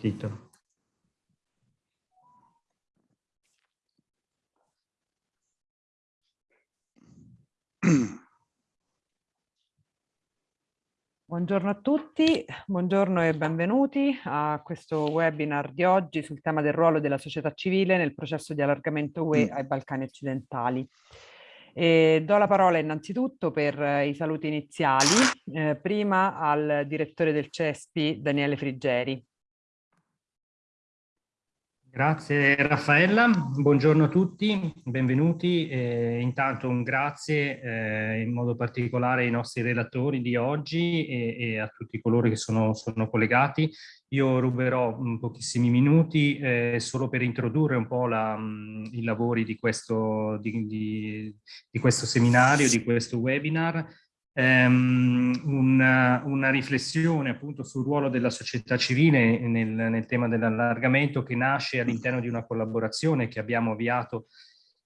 partito. Buongiorno a tutti, buongiorno e benvenuti a questo webinar di oggi sul tema del ruolo della società civile nel processo di allargamento UE mm. ai Balcani occidentali. E do la parola innanzitutto per eh, i saluti iniziali, eh, prima al direttore del CESPI Daniele Friggeri. Grazie Raffaella, buongiorno a tutti, benvenuti. Eh, intanto un grazie eh, in modo particolare ai nostri relatori di oggi e, e a tutti coloro che sono, sono, collegati. Io ruberò pochissimi minuti eh, solo per introdurre un po' la, mh, i lavori di questo, di, di, di questo seminario, di questo webinar ehm, una, una, riflessione appunto sul ruolo della società civile nel, nel tema dell'allargamento che nasce all'interno di una collaborazione che abbiamo avviato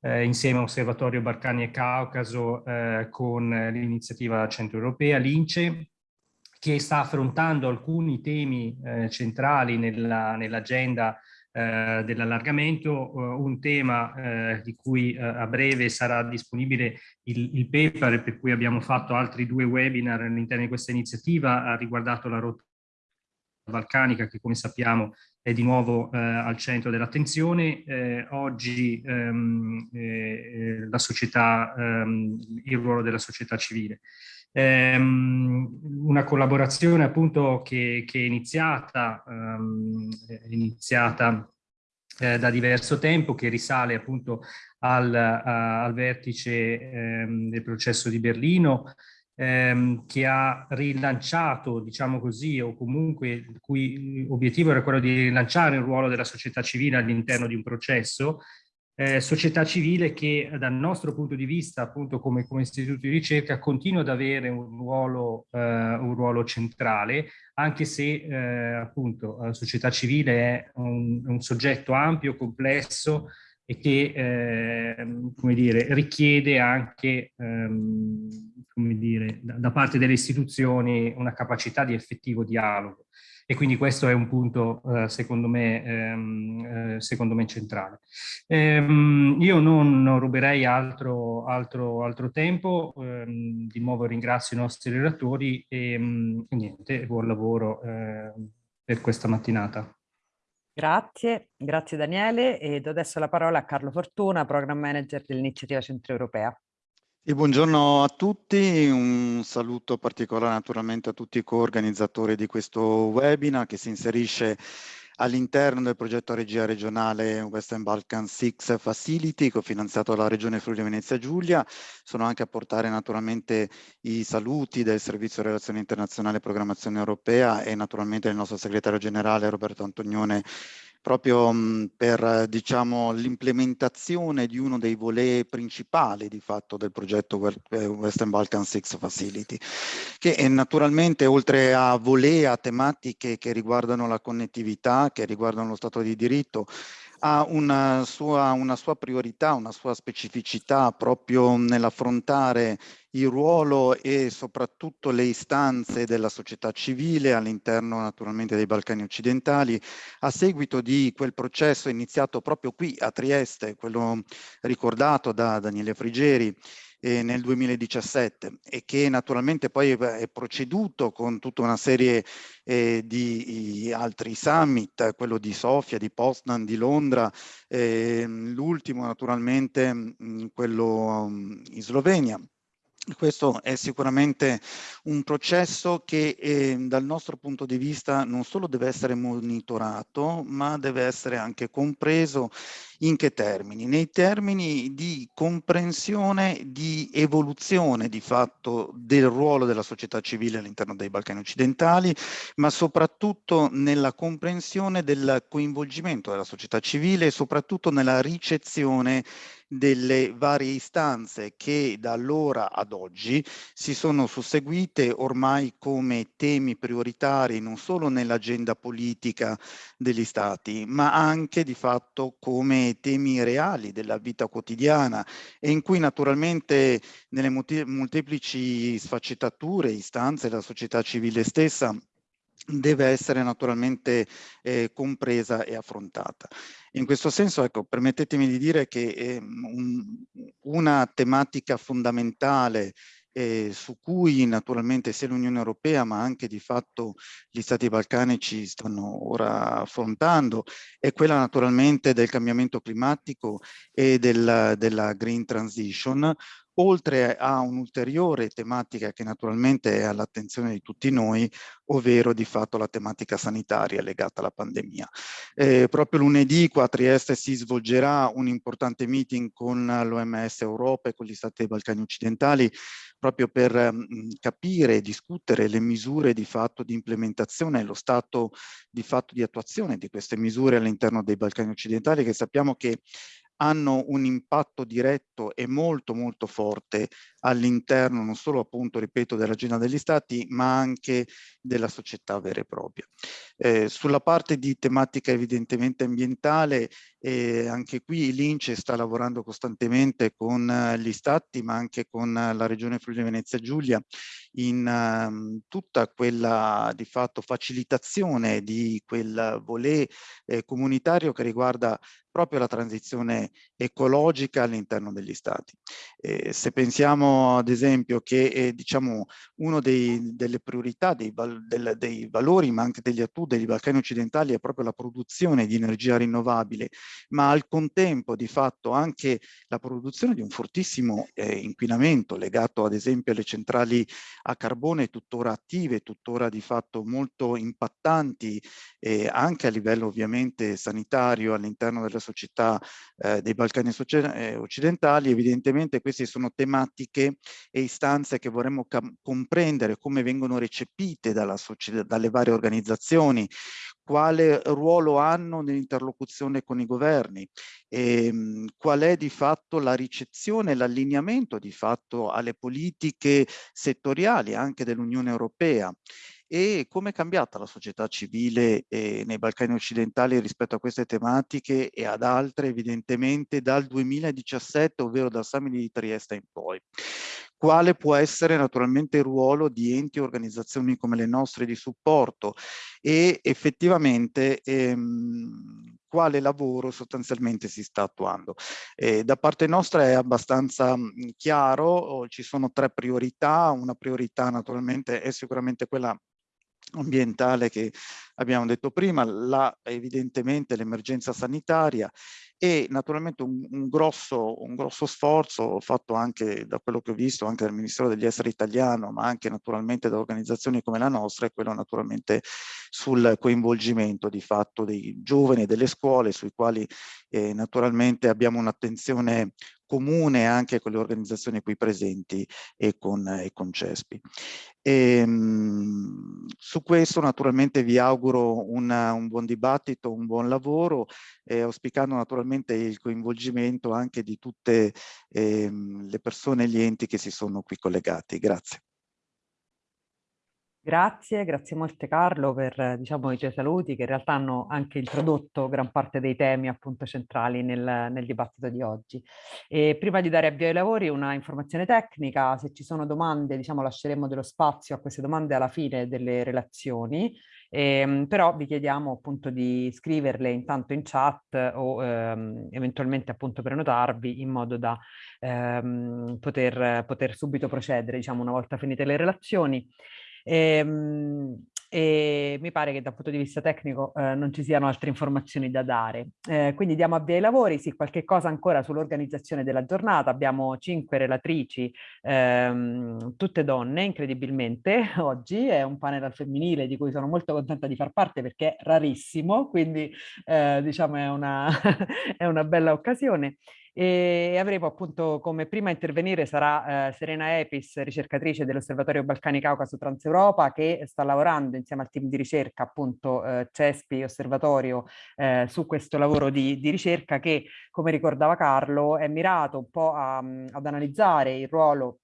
eh, insieme a Osservatorio Barcani e Caucaso eh, con l'iniziativa centroeuropea, l'INCE, che sta affrontando alcuni temi eh, centrali nell'agenda nell eh, dell'allargamento, eh, un tema eh, di cui a breve sarà disponibile il, il, paper per cui abbiamo fatto altri due webinar all'interno di questa iniziativa, ha riguardato la rotta balcanica che come sappiamo è di nuovo eh, al centro dell'attenzione. Eh, oggi ehm, eh, la società, ehm, il ruolo della società civile. Ehm, una collaborazione appunto che, che è iniziata, um, è iniziata eh, da diverso tempo, che risale appunto al, a, al vertice ehm, del processo di Berlino, ehm, che ha rilanciato, diciamo così, o comunque il cui obiettivo era quello di rilanciare il ruolo della società civile all'interno di un processo eh, società civile che dal nostro punto di vista, appunto come, come istituto di ricerca, continua ad avere un ruolo, eh, un ruolo centrale, anche se eh, appunto la società civile è un, un soggetto ampio, complesso e che ehm, come dire, richiede anche ehm, come dire, da, da parte delle istituzioni una capacità di effettivo dialogo e quindi questo è un punto eh, secondo, me, ehm, eh, secondo me centrale. Ehm, io non, non, ruberei altro, altro, altro tempo, ehm, di nuovo ringrazio i nostri relatori e, mm, e niente, buon lavoro ehm, per questa mattinata. Grazie, grazie Daniele e do adesso la parola a Carlo Fortuna, Program Manager dell'Iniziativa Centroeuropea. E buongiorno a tutti, un saluto particolare naturalmente a tutti i co-organizzatori di questo webinar che si inserisce all'interno del progetto regia regionale Western Balkan 6 Facility cofinanziato dalla Regione Friuli Venezia Giulia. Sono anche a portare naturalmente i saluti del Servizio Relazioni Internazionali e Programmazione Europea e naturalmente del nostro segretario generale Roberto Antonione proprio mh, per diciamo, l'implementazione di uno dei volet principali di fatto del progetto eh, Western Balkan 6 Facility, che naturalmente oltre a volet, a tematiche che riguardano la connettività, che riguardano lo Stato di diritto, ha una sua, una sua priorità, una sua specificità proprio nell'affrontare il ruolo e soprattutto le istanze della società civile all'interno naturalmente dei Balcani occidentali. A seguito di quel processo iniziato proprio qui a Trieste, quello ricordato da Daniele Frigeri, eh, nel 2017 e che naturalmente poi è proceduto con tutta una serie eh, di altri summit, quello di Sofia, di Poznan, di Londra, eh, l'ultimo naturalmente mh, quello mh, in Slovenia. Questo è sicuramente un processo che eh, dal nostro punto di vista non solo deve essere monitorato, ma deve essere anche compreso in che termini? Nei termini di comprensione, di evoluzione di fatto del ruolo della società civile all'interno dei Balcani occidentali, ma soprattutto nella comprensione del coinvolgimento della società civile e soprattutto nella ricezione delle varie istanze che da allora ad oggi si sono susseguite ormai come temi prioritari non solo nell'agenda politica degli stati, ma anche di fatto come temi reali della vita quotidiana e in cui naturalmente nelle molteplici sfaccettature, istanze della società civile stessa deve essere naturalmente eh, compresa e affrontata. In questo senso, ecco, permettetemi di dire che eh, un, una tematica fondamentale eh, su cui naturalmente sia l'Unione Europea ma anche di fatto gli Stati balcanici stanno ora affrontando è quella naturalmente del cambiamento climatico e del, della green transition oltre a un'ulteriore tematica che naturalmente è all'attenzione di tutti noi, ovvero di fatto la tematica sanitaria legata alla pandemia. Eh, proprio lunedì qua a Trieste si svolgerà un importante meeting con l'OMS Europa e con gli Stati dei Balcani occidentali proprio per mh, capire e discutere le misure di fatto di implementazione e lo stato di fatto di attuazione di queste misure all'interno dei Balcani occidentali che sappiamo che hanno un impatto diretto e molto molto forte all'interno non solo appunto, ripeto, dell'agenda degli stati, ma anche della società vera e propria. Eh, sulla parte di tematica evidentemente ambientale, eh, anche qui l'Ince sta lavorando costantemente con eh, gli stati, ma anche con la regione Friuli Venezia Giulia in um, tutta quella di fatto facilitazione di quel volet eh, comunitario che riguarda proprio la transizione ecologica all'interno degli stati. Eh, se pensiamo ad esempio che eh, diciamo dei, delle priorità dei, val, del, dei, valori ma anche degli attu dei Balcani occidentali è proprio la produzione di energia rinnovabile ma al contempo di fatto anche la produzione di un fortissimo eh, inquinamento legato ad esempio alle centrali a carbone tuttora attive, tuttora di fatto molto impattanti eh, anche a livello ovviamente sanitario all'interno della società eh, dei Balcani eh, occidentali, evidentemente queste sono tematiche e istanze che vorremmo comprendere come vengono recepite dalla dalle varie organizzazioni, quale ruolo hanno nell'interlocuzione con i governi, e, ehm, qual è di fatto la ricezione, l'allineamento di fatto alle politiche settoriali anche dell'Unione Europea e come è cambiata la società civile eh, nei Balcani occidentali rispetto a queste tematiche e ad altre evidentemente dal 2017, ovvero dal summit di Trieste in poi. Quale può essere naturalmente il ruolo di enti e organizzazioni come le nostre di supporto e effettivamente ehm, quale lavoro sostanzialmente si sta attuando. Eh, da parte nostra è abbastanza chiaro, ci sono tre priorità, una priorità naturalmente è sicuramente quella ambientale che abbiamo detto prima, la, evidentemente l'emergenza sanitaria e naturalmente un, un, grosso, un grosso sforzo fatto anche da quello che ho visto anche dal Ministero degli Esteri italiano, ma anche naturalmente da organizzazioni come la nostra, è quello naturalmente sul coinvolgimento di fatto dei giovani e delle scuole, sui quali eh, naturalmente abbiamo un'attenzione comune anche con le organizzazioni qui presenti e con, e con CESPI. E, ehm, su questo naturalmente vi auguro una, un buon dibattito, un buon lavoro, eh, auspicando naturalmente il coinvolgimento anche di tutte eh, le persone e gli enti che si sono qui collegati. Grazie. Grazie, grazie molte Carlo per diciamo, i tuoi saluti che in realtà hanno anche introdotto gran parte dei temi appunto centrali nel, nel dibattito di oggi. E prima di dare avvio ai lavori una informazione tecnica, se ci sono domande diciamo lasceremo dello spazio a queste domande alla fine delle relazioni, ehm, però vi chiediamo appunto di scriverle intanto in chat o ehm, eventualmente appunto prenotarvi in modo da ehm, poter, poter subito procedere diciamo una volta finite le relazioni. E, ehm, e mi pare che dal punto di vista tecnico eh, non ci siano altre informazioni da dare. Eh, quindi diamo avvio ai lavori, sì, qualche cosa ancora sull'organizzazione della giornata. Abbiamo cinque relatrici, ehm, tutte donne, incredibilmente, oggi. È un panel al femminile di cui sono molto contenta di far parte perché è rarissimo, quindi eh, diciamo è una, è una bella occasione e avremo appunto come prima a intervenire sarà eh, Serena Epis, ricercatrice dell'Osservatorio Balcani Caucaso Transeuropa che sta lavorando insieme al team di ricerca appunto eh, CESPI Osservatorio eh, su questo lavoro di, di, ricerca che come ricordava Carlo è mirato un po' a, ad analizzare il ruolo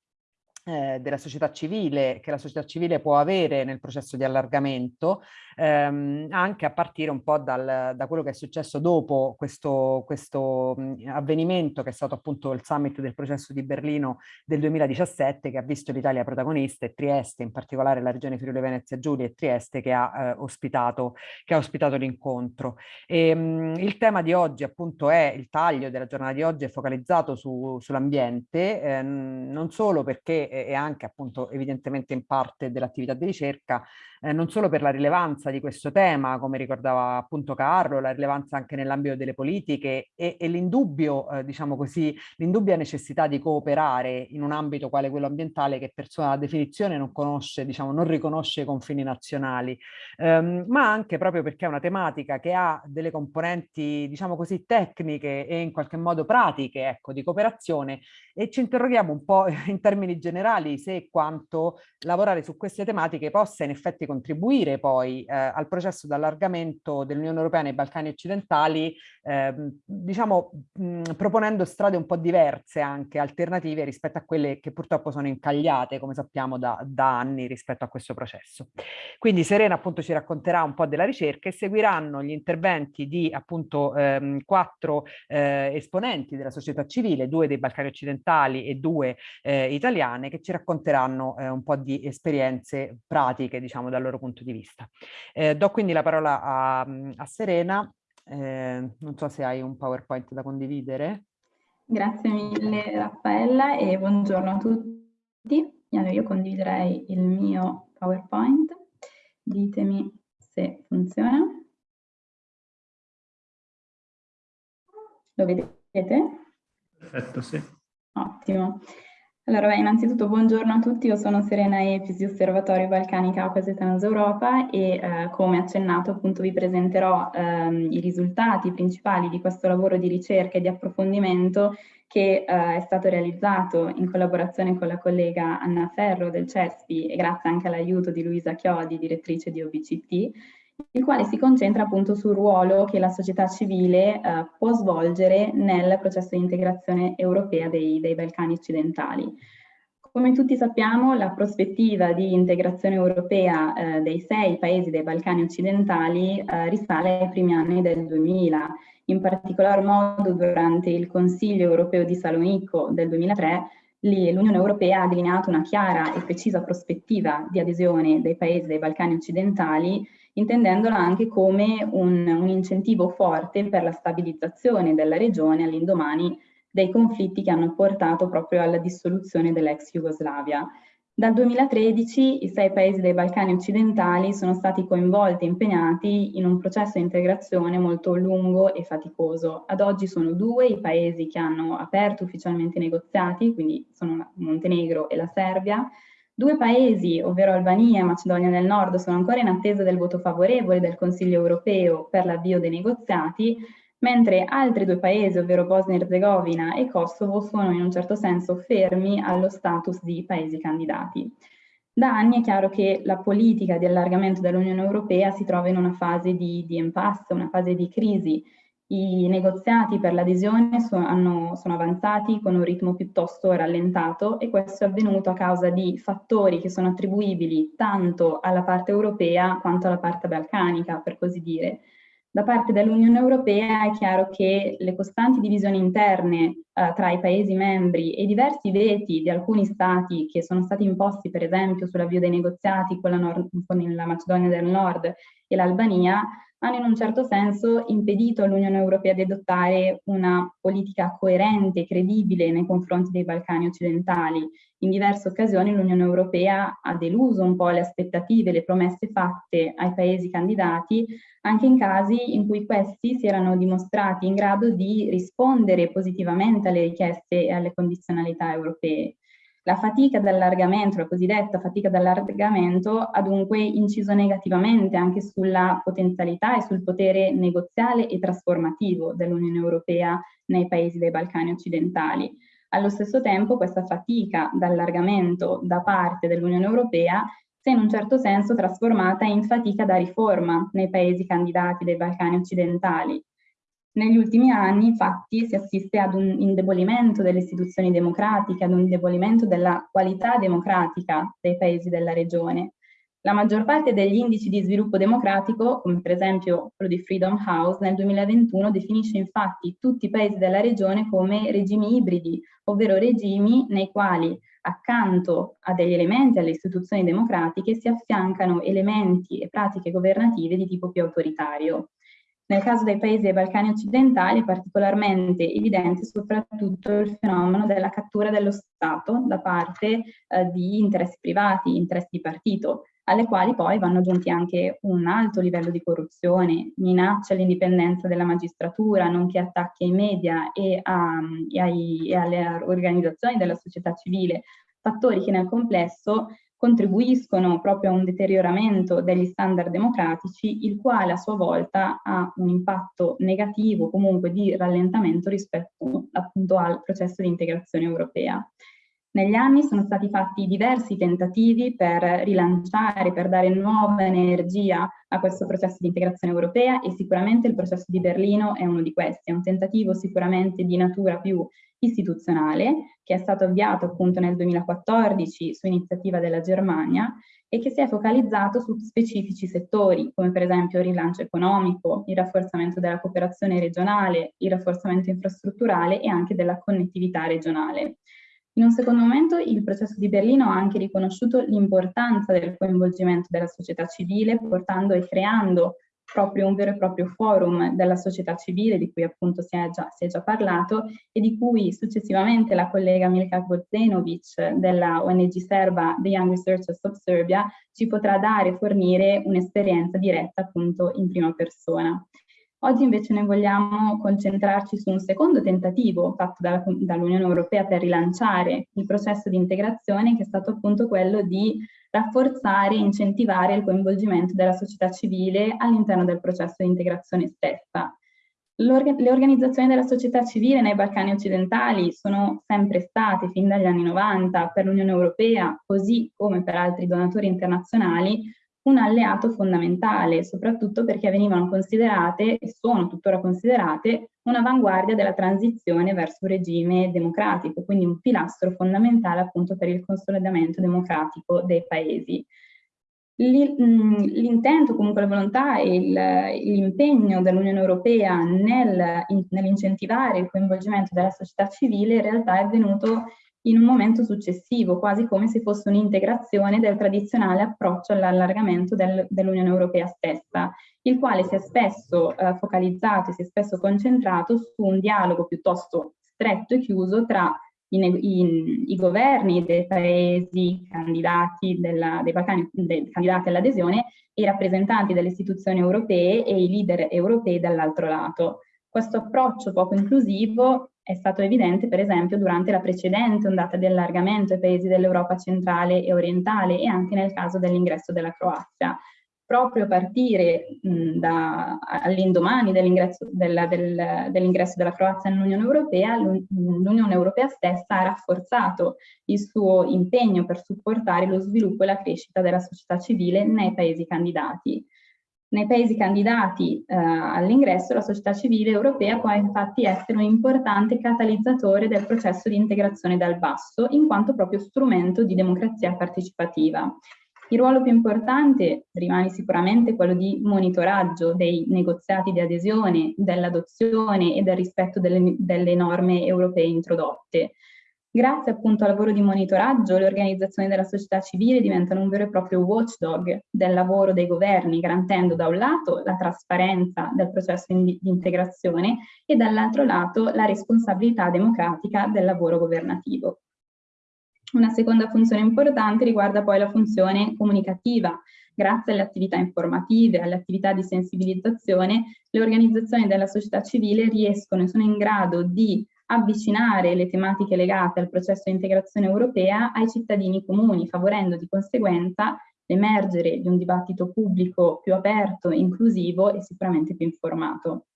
eh, della società civile, che la società civile può avere nel processo di allargamento, ehm, anche a partire un po' dal, da quello che è successo dopo questo, questo avvenimento che è stato appunto il summit del processo di Berlino del 2017 che ha visto l'Italia protagonista e Trieste, in particolare la regione Friuli Venezia Giulia e Trieste che ha eh, ospitato, ospitato l'incontro. il tema di oggi appunto è il taglio della giornata di oggi è focalizzato su, sull'ambiente, eh, non solo perché e anche appunto evidentemente in parte dell'attività di ricerca, eh, non solo per la rilevanza di questo tema, come ricordava appunto Carlo, la rilevanza anche nell'ambito delle politiche e, e l'indubbio, eh, diciamo così, l'indubbia necessità di cooperare in un ambito quale quello ambientale che per sua definizione non conosce, diciamo, non riconosce i confini nazionali, ehm, ma anche proprio perché è una tematica che ha delle componenti, diciamo così, tecniche e in qualche modo pratiche, ecco, di cooperazione e ci interroghiamo un po' in termini generali se quanto lavorare su queste tematiche possa in effetti contribuire poi eh, al processo d'allargamento dell'Unione Europea nei Balcani occidentali, eh, diciamo mh, proponendo strade un po' diverse anche, alternative rispetto a quelle che purtroppo sono incagliate, come sappiamo, da, da anni rispetto a questo processo. Quindi Serena appunto ci racconterà un po' della ricerca e seguiranno gli interventi di appunto ehm, quattro eh, esponenti della società civile, due dei Balcani occidentali e due eh, italiane, che ci racconteranno eh, un po' di esperienze pratiche, diciamo, dal loro punto di vista. Eh, do quindi la parola a, a Serena, eh, non so se hai un PowerPoint da condividere. Grazie mille Raffaella e buongiorno a tutti. Io condividerei il mio PowerPoint. Ditemi se funziona. Lo vedete? Perfetto, sì. Ottimo. Allora, beh, innanzitutto buongiorno a tutti, io sono Serena Epis di Osservatorio Balcani Caucaso e Transeuropa e eh, come accennato appunto vi presenterò ehm, i risultati principali di questo lavoro di ricerca e di approfondimento che eh, è stato realizzato in collaborazione con la collega Anna Ferro del CESPI e grazie anche all'aiuto di Luisa Chiodi, direttrice di OBCT, il quale si concentra appunto sul ruolo che la società civile eh, può svolgere nel processo di integrazione europea dei, dei, Balcani occidentali. Come tutti sappiamo, la prospettiva di integrazione europea eh, dei sei paesi dei Balcani occidentali eh, risale ai primi anni del 2000, in particolar modo durante il Consiglio europeo di Salonico del 2003 l'Unione Europea ha delineato una chiara e precisa prospettiva di adesione dei paesi dei Balcani occidentali intendendola anche come un, un incentivo forte per la stabilizzazione della regione all'indomani dei conflitti che hanno portato proprio alla dissoluzione dell'ex Jugoslavia. Dal 2013 i sei paesi dei Balcani occidentali sono stati coinvolti e impegnati in un processo di integrazione molto lungo e faticoso. Ad oggi sono due i paesi che hanno aperto ufficialmente i negoziati, quindi sono Montenegro e la Serbia, Due paesi, ovvero Albania e Macedonia del Nord, sono ancora in attesa del voto favorevole del Consiglio europeo per l'avvio dei negoziati, mentre altri due paesi, ovvero Bosnia e Herzegovina e Kosovo, sono in un certo senso fermi allo status di paesi candidati. Da anni è chiaro che la politica di allargamento dell'Unione Europea si trova in una fase di, di impasse, una fase di crisi i negoziati per l'adesione sono, sono, avanzati con un ritmo piuttosto rallentato e questo è avvenuto a causa di fattori che sono attribuibili tanto alla parte europea quanto alla parte balcanica, per così dire. Da parte dell'Unione Europea è chiaro che le costanti divisioni interne eh, tra i Paesi membri e i diversi veti di alcuni Stati che sono stati imposti per esempio sull'avvio dei negoziati con la, con la Macedonia del Nord e l'Albania hanno in un certo senso impedito all'Unione Europea di adottare una politica coerente e credibile nei confronti dei Balcani occidentali. In diverse occasioni l'Unione Europea ha deluso un po' le aspettative, le promesse fatte ai paesi candidati, anche in casi in cui questi si erano dimostrati in grado di rispondere positivamente alle richieste e alle condizionalità europee. La fatica d'allargamento, la cosiddetta fatica d'allargamento, ha dunque inciso negativamente anche sulla potenzialità e sul potere negoziale e trasformativo dell'Unione Europea nei paesi dei Balcani occidentali. Allo stesso tempo questa fatica d'allargamento da parte dell'Unione Europea si è in un certo senso trasformata in fatica da riforma nei paesi candidati dei Balcani occidentali, Negli ultimi anni, infatti, si assiste ad un indebolimento delle istituzioni democratiche, ad un indebolimento della qualità democratica dei paesi della regione. La maggior parte degli indici di sviluppo democratico, come per esempio quello di Freedom House, nel 2021 definisce infatti tutti i paesi della regione come regimi ibridi, ovvero regimi nei quali accanto a degli elementi alle istituzioni democratiche si affiancano elementi e pratiche governative di tipo più autoritario. Nel caso dei paesi dei Balcani occidentali è particolarmente evidente soprattutto il fenomeno della cattura dello Stato da parte eh, di interessi privati, interessi di partito, alle quali poi vanno aggiunti anche un alto livello di corruzione, minaccia all'indipendenza della magistratura, nonché attacchi ai media e, a, e, ai, e alle organizzazioni della società civile, fattori che nel complesso contribuiscono proprio a un deterioramento degli standard democratici, il quale a sua volta ha un impatto negativo, comunque di rallentamento rispetto appunto al processo di integrazione europea. Negli anni sono stati fatti diversi tentativi per rilanciare, per dare nuova energia a questo processo di integrazione europea e sicuramente il processo di Berlino è uno di questi, è un tentativo sicuramente di natura più istituzionale che è stato avviato appunto nel 2014 su iniziativa della Germania e che si è focalizzato su specifici settori come per esempio il rilancio economico, il rafforzamento della cooperazione regionale, il rafforzamento infrastrutturale e anche della connettività regionale. In un secondo momento il processo di Berlino ha anche riconosciuto l'importanza del coinvolgimento della società civile, portando e creando proprio un vero e proprio forum della società civile, di cui appunto si è già, si è già parlato, e di cui successivamente la collega Milka Gvozdenovic della ONG serba The Young Researchers of Serbia ci potrà dare e fornire un'esperienza diretta appunto in prima persona. Oggi invece noi vogliamo concentrarci su un secondo tentativo fatto dalla, dall'Unione Europea per rilanciare il processo di integrazione che è stato appunto quello di rafforzare e incentivare il coinvolgimento della società civile all'interno del processo di integrazione stessa. le organizzazioni della società civile nei Balcani occidentali sono sempre state, fin dagli anni 90, per l'Unione Europea, così come per altri donatori internazionali, un alleato fondamentale, soprattutto perché venivano considerate, e sono tuttora considerate, un'avanguardia della transizione verso un regime democratico, quindi un pilastro fondamentale appunto per il consolidamento democratico dei paesi. Mm, l'intento, comunque la volontà e l'impegno dell'Unione Europea nel, nell'incentivare il coinvolgimento della società civile in realtà è venuto in un momento successivo, quasi come se fosse un'integrazione del tradizionale approccio all'allargamento del, dell'Unione Europea stessa, il quale si è spesso eh, focalizzato e si è spesso concentrato su un dialogo piuttosto stretto e chiuso tra i, i, i governi dei paesi candidati, della, dei Balcani, dei candidati all'adesione e i rappresentanti delle istituzioni europee e i leader europei dall'altro lato. Questo approccio poco inclusivo è stato evidente per esempio durante la precedente ondata di allargamento ai paesi dell'Europa centrale e orientale e anche nel caso dell'ingresso della Croazia. Proprio a partire all'indomani dell'ingresso della, del, dell della Croazia nell'Unione Europea, l'Unione Europea stessa ha rafforzato il suo impegno per supportare lo sviluppo e la crescita della società civile nei paesi candidati. Nei paesi candidati eh, all'ingresso la società civile europea può infatti essere un importante catalizzatore del processo di integrazione dal basso, in quanto proprio strumento di democrazia partecipativa. Il ruolo più importante rimane sicuramente quello di monitoraggio dei negoziati di adesione, dell'adozione e del rispetto delle, delle norme europee introdotte. Grazie appunto al lavoro di monitoraggio, le organizzazioni della società civile diventano un vero e proprio watchdog del lavoro dei governi, garantendo da un lato la trasparenza del processo di integrazione e dall'altro lato la responsabilità democratica del lavoro governativo. Una seconda funzione importante riguarda poi la funzione comunicativa. Grazie alle attività informative, alle attività di sensibilizzazione, le organizzazioni della società civile riescono e sono in grado di avvicinare le tematiche legate al processo di integrazione europea ai cittadini comuni, favorendo di conseguenza l'emergere di un dibattito pubblico più aperto, inclusivo e sicuramente più informato.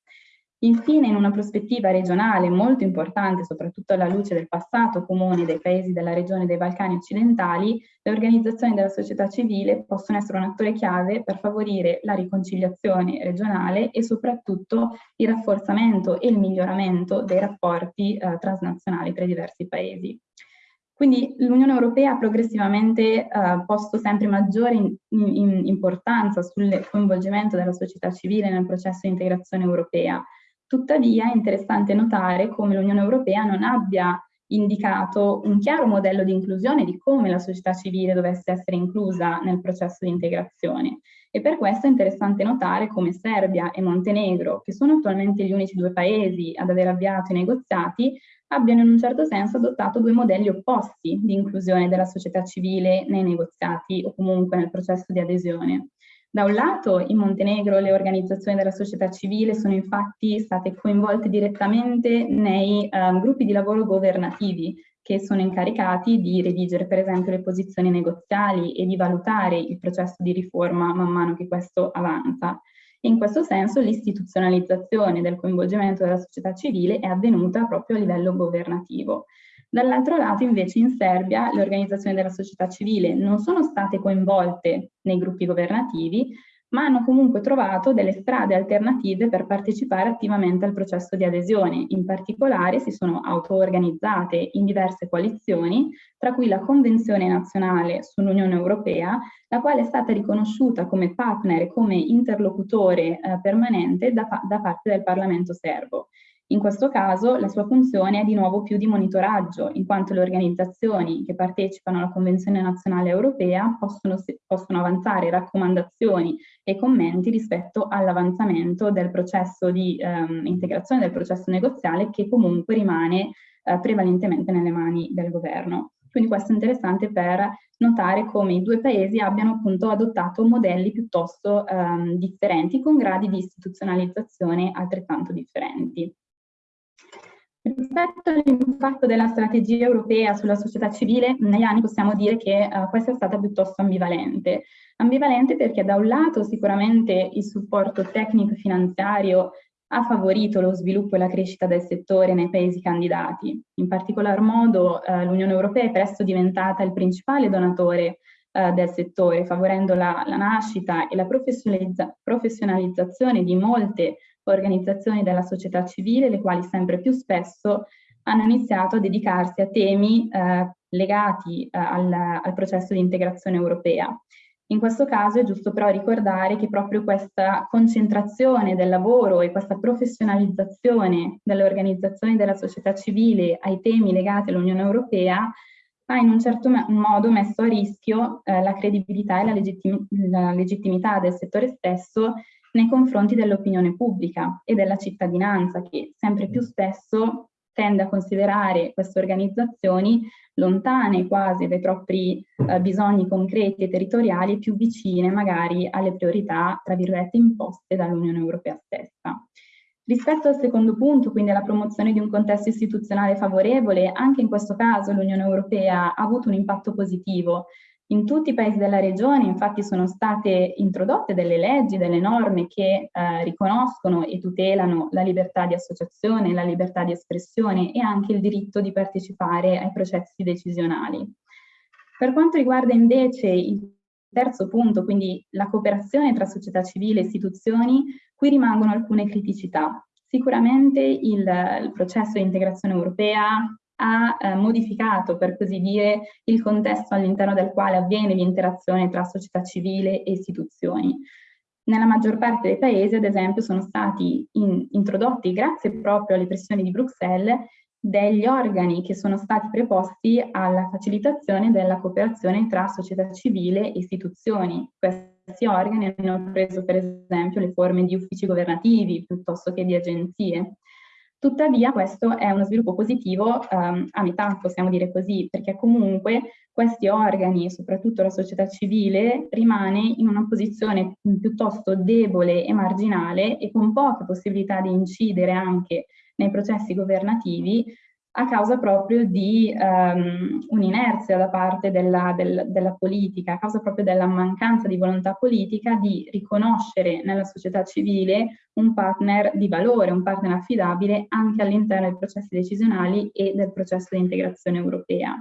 Infine, in una prospettiva regionale molto importante, soprattutto alla luce del passato comune dei paesi della regione dei Balcani occidentali, le organizzazioni della società civile possono essere un attore chiave per favorire la riconciliazione regionale e soprattutto il rafforzamento e il miglioramento dei rapporti eh, transnazionali tra i diversi paesi. Quindi l'Unione Europea ha progressivamente eh, posto sempre maggiore in, in, importanza sul coinvolgimento della società civile nel processo di integrazione europea. Tuttavia è interessante notare come l'Unione Europea non abbia indicato un chiaro modello di inclusione di come la società civile dovesse essere inclusa nel processo di integrazione. E per questo è interessante notare come Serbia e Montenegro, che sono attualmente gli unici due paesi ad aver avviato i negoziati, abbiano in un certo senso adottato due modelli opposti di inclusione della società civile nei negoziati o comunque nel processo di adesione. Da un lato, in Montenegro le organizzazioni della società civile sono infatti state coinvolte direttamente nei um, gruppi di lavoro governativi che sono incaricati di redigere per esempio le posizioni negoziali e di valutare il processo di riforma man mano che questo avanza. In questo senso l'istituzionalizzazione del coinvolgimento della società civile è avvenuta proprio a livello governativo. Dall'altro lato invece in Serbia le organizzazioni della società civile non sono state coinvolte nei gruppi governativi, ma hanno comunque trovato delle strade alternative per partecipare attivamente al processo di adesione. In particolare si sono auto-organizzate in diverse coalizioni, tra cui la Convenzione nazionale sull'Unione Europea, la quale è stata riconosciuta come partner e come interlocutore eh, permanente da, da parte del Parlamento serbo. In questo caso la sua funzione è di nuovo più di monitoraggio, in quanto le organizzazioni che partecipano alla Convenzione nazionale europea possono, possono avanzare raccomandazioni e commenti rispetto all'avanzamento del processo di ehm, integrazione del processo negoziale che comunque rimane eh, prevalentemente nelle mani del governo. Quindi questo è interessante per notare come i due paesi abbiano appunto adottato modelli piuttosto ehm, differenti con gradi di istituzionalizzazione altrettanto differenti. Rispetto all'impatto della strategia europea sulla società civile, negli anni possiamo dire che uh, questa è stata piuttosto ambivalente. Ambivalente perché da un lato sicuramente il supporto tecnico e finanziario ha favorito lo sviluppo e la crescita del settore nei paesi candidati. In particolar modo uh, l'Unione Europea è presto diventata il principale donatore uh, del settore, favorendo la, la nascita e la professionalizza professionalizzazione di molte organizzazioni della società civile, le quali sempre più spesso hanno iniziato a dedicarsi a temi eh, legati eh, al, al, processo di integrazione europea. In questo caso è giusto però ricordare che proprio questa concentrazione del lavoro e questa professionalizzazione delle organizzazioni della società civile ai temi legati all'Unione Europea ha in un certo modo messo a rischio eh, la credibilità e la, legittim la legittimità del settore stesso nei confronti dell'opinione pubblica e della cittadinanza che sempre più spesso tende a considerare queste organizzazioni lontane quasi dai propri eh, bisogni concreti e territoriali, più vicine magari alle priorità, tra virgolette, imposte dall'Unione Europea stessa. Rispetto al secondo punto, quindi alla promozione di un contesto istituzionale favorevole, anche in questo caso l'Unione Europea ha avuto un impatto positivo, in tutti i paesi della regione infatti sono state introdotte delle leggi, delle norme che eh, riconoscono e tutelano la libertà di associazione, la libertà di espressione e anche il diritto di partecipare ai processi decisionali. Per quanto riguarda invece il terzo punto, quindi la cooperazione tra società civile e istituzioni, qui rimangono alcune criticità. Sicuramente il, il processo di integrazione europea ha eh, modificato, per così dire, il contesto all'interno del quale avviene l'interazione tra società civile e istituzioni. Nella maggior parte dei paesi, ad esempio, sono stati in, introdotti, grazie proprio alle pressioni di Bruxelles, degli organi che sono stati preposti alla facilitazione della cooperazione tra società civile e istituzioni. Questi organi hanno preso per esempio le forme di uffici governativi piuttosto che di agenzie. Tuttavia questo è uno sviluppo positivo um, a metà, possiamo dire così, perché comunque questi organi, soprattutto la società civile, rimane in una posizione piuttosto debole e marginale e con poche possibilità di incidere anche nei processi governativi, a causa proprio di um, un'inerzia da parte della, del, della, politica, a causa proprio della mancanza di volontà politica di riconoscere nella società civile un partner di valore, un partner affidabile anche all'interno dei processi decisionali e del processo di integrazione europea.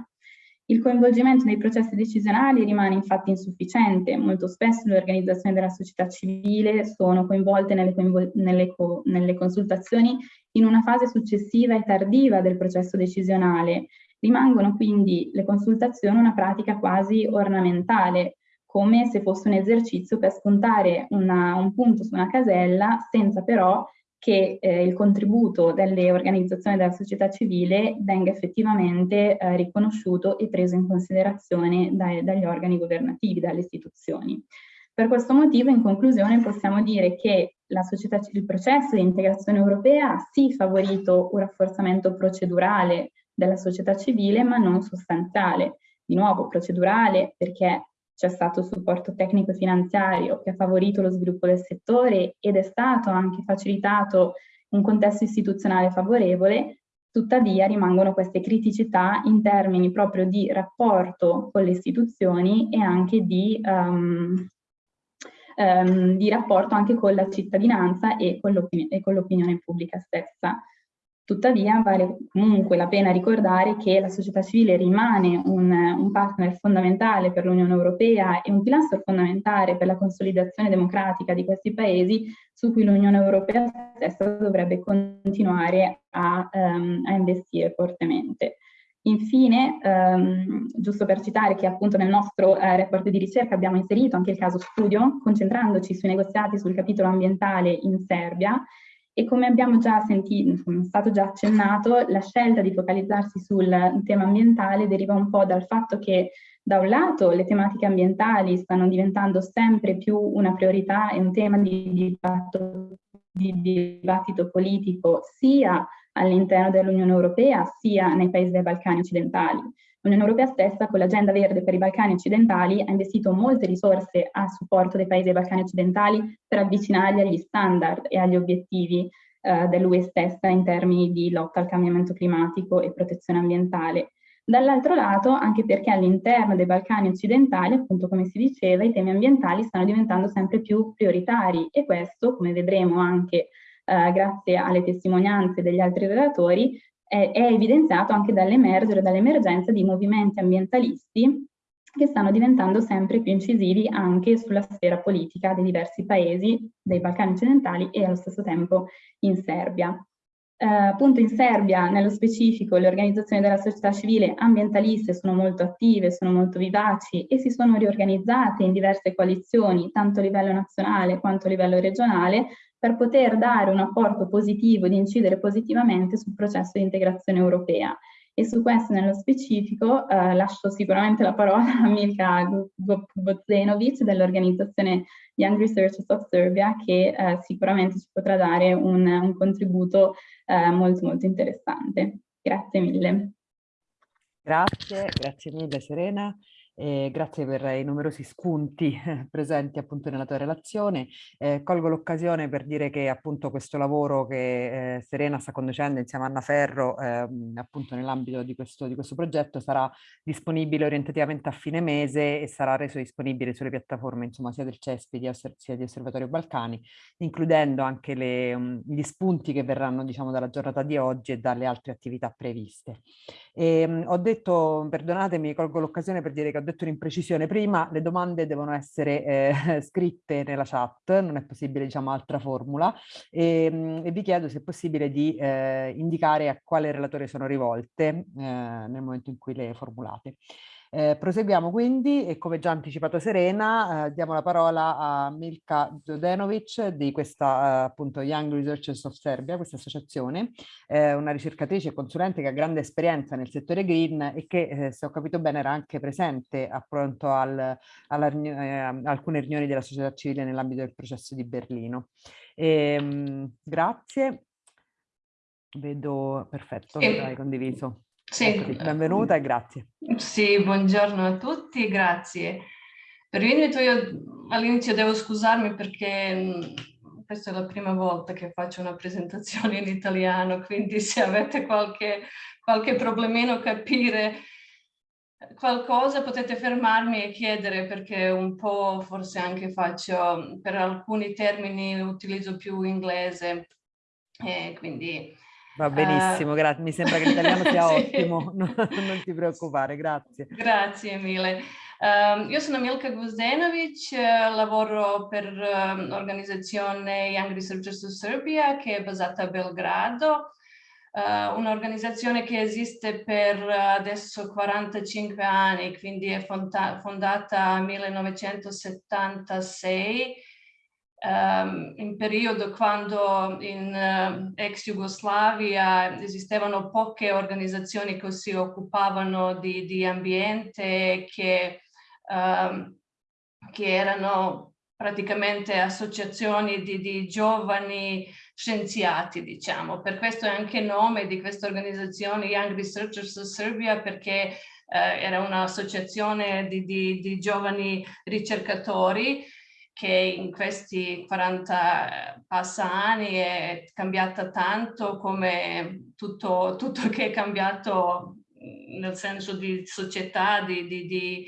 Il coinvolgimento nei processi decisionali rimane infatti insufficiente, molto spesso le organizzazioni della società civile sono coinvolte nelle, coinvol nelle, co nelle consultazioni in una fase successiva e tardiva del processo decisionale. Rimangono quindi le consultazioni una pratica quasi ornamentale, come se fosse un esercizio per spuntare una, un punto su una casella senza però che eh, il contributo delle organizzazioni della società civile venga effettivamente eh, riconosciuto e preso in considerazione dai, dagli organi governativi, dalle istituzioni. Per questo motivo, in conclusione, possiamo dire che società, il processo di integrazione europea ha sì favorito un rafforzamento procedurale della società civile, ma non sostanziale. Di nuovo, procedurale perché c'è stato supporto tecnico e finanziario che ha favorito lo sviluppo del settore ed è stato anche facilitato un contesto istituzionale favorevole, tuttavia rimangono queste criticità in termini proprio di rapporto con le istituzioni e anche di, um, um, di rapporto anche con la cittadinanza e con l'opinione pubblica stessa. Tuttavia vale comunque la pena ricordare che la società civile rimane un, un partner fondamentale per l'Unione Europea e un pilastro fondamentale per la consolidazione democratica di questi paesi su cui l'Unione Europea stessa dovrebbe continuare a, um, a investire fortemente. Infine, um, giusto per citare che appunto nel nostro eh, report di ricerca abbiamo inserito anche il caso studio, concentrandoci sui negoziati sul capitolo ambientale in Serbia, e come abbiamo già sentito, è stato già accennato, la scelta di focalizzarsi sul tema ambientale deriva un po' dal fatto che da un lato le tematiche ambientali stanno diventando sempre più una priorità e un tema di dibattito, di dibattito politico sia all'interno dell'Unione Europea sia nei paesi dei Balcani occidentali. L'Unione Europea stessa con l'agenda verde per i Balcani occidentali ha investito molte risorse a supporto dei paesi dei Balcani occidentali per avvicinarli agli standard e agli obiettivi eh, dell'UE stessa in termini di lotta al cambiamento climatico e protezione ambientale. Dall'altro lato, anche perché all'interno dei Balcani occidentali, appunto come si diceva, i temi ambientali stanno diventando sempre più prioritari e questo, come vedremo anche eh, grazie alle testimonianze degli altri relatori, è, evidenziato anche dall'emergere, dall'emergenza di movimenti ambientalisti che stanno diventando sempre più incisivi anche sulla sfera politica dei diversi paesi dei Balcani occidentali e allo stesso tempo in Serbia. Eh, appunto in Serbia, nello specifico, le organizzazioni della società civile ambientaliste sono molto attive, sono molto vivaci e si sono riorganizzate in diverse coalizioni, tanto a livello nazionale quanto a livello regionale, per poter dare un apporto positivo ed incidere positivamente sul processo di integrazione europea. E su questo nello specifico eh, lascio sicuramente la parola a Milka Gvozenovic dell'organizzazione Young Researchers of Serbia che eh, sicuramente ci potrà dare un, un contributo eh, molto molto interessante. Grazie mille. Grazie, grazie mille Serena. Eh, grazie per i numerosi spunti presenti appunto nella tua relazione. Eh, colgo l'occasione per dire che appunto questo lavoro che eh, Serena sta conducendo insieme a Anna Ferro ehm, appunto nell'ambito di di questo progetto sarà disponibile orientativamente a fine mese e sarà reso disponibile sulle piattaforme insomma sia del CESPI sia di Osservatorio Balcani, includendo anche le, um, gli spunti che verranno diciamo dalla giornata di oggi e dalle altre attività previste. E, um, ho detto, perdonatemi, colgo l'occasione per dire che detto un'imprecisione prima, le domande devono essere eh, scritte nella chat, non è possibile diciamo altra formula e, ehm, e vi chiedo se è possibile di eh, indicare a quale relatore sono rivolte eh, nel momento in cui le formulate. Eh, proseguiamo quindi e come già anticipato Serena eh, diamo la parola a Milka Zodenovic di questa eh, appunto Young Researchers of Serbia, questa associazione, una ricercatrice e consulente che ha grande esperienza nel settore green e che eh, se ho capito bene era anche presente appunto al, alla, eh, alcune riunioni della società civile nell'ambito del processo di Berlino. E, ehm, mh, grazie. Vedo, perfetto, sì. hai condiviso. Sì. Eccoti, benvenuta e grazie. Sì, buongiorno a tutti, grazie. Per l'invito io all'inizio devo scusarmi perché questa è la prima volta che faccio una presentazione in italiano, quindi se avete qualche, qualche problemino a capire qualcosa potete fermarmi e chiedere perché un po' forse anche faccio, per alcuni termini utilizzo più inglese e quindi... Va benissimo, uh, grazie. Mi sembra che l'italiano sia sì. ottimo, non, non, ti preoccupare, grazie. Grazie mille. Uh, io sono Milka Guzdenovic, uh, lavoro per l'organizzazione Young Researchers of Serbia che è basata a Belgrado uh, un'organizzazione che esiste per adesso 45 anni, quindi è fonda fondata nel 1976, um, in periodo quando in uh, ex Jugoslavia esistevano poche organizzazioni che si occupavano di, di ambiente, che, um, che erano praticamente associazioni di, di giovani scienziati, diciamo. Per questo è anche il nome di questa organizzazione Young Researchers of Serbia, perché eh, era un'associazione di, di, di, giovani ricercatori che in questi 40 passa anni è cambiata tanto come tutto, tutto che è cambiato nel senso di società, di, di, di,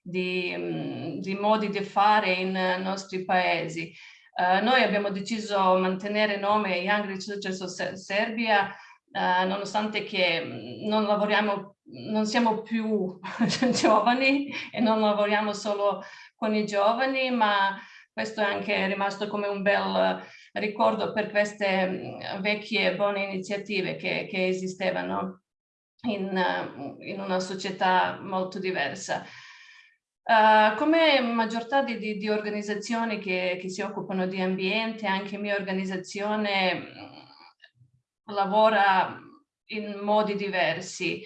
di, di modi di fare in nostri paesi. Uh, noi abbiamo deciso di mantenere il nome Young Researchers Serbia uh, nonostante che mm, non lavoriamo, non siamo più giovani e non lavoriamo solo con i giovani, ma questo è anche rimasto come un bel ricordo per queste mm, vecchie buone iniziative che, che esistevano in, in una società molto diversa. Uh, come maggior di, di, di organizzazioni che, che, si occupano di ambiente, anche mia organizzazione mm, lavora in modi diversi.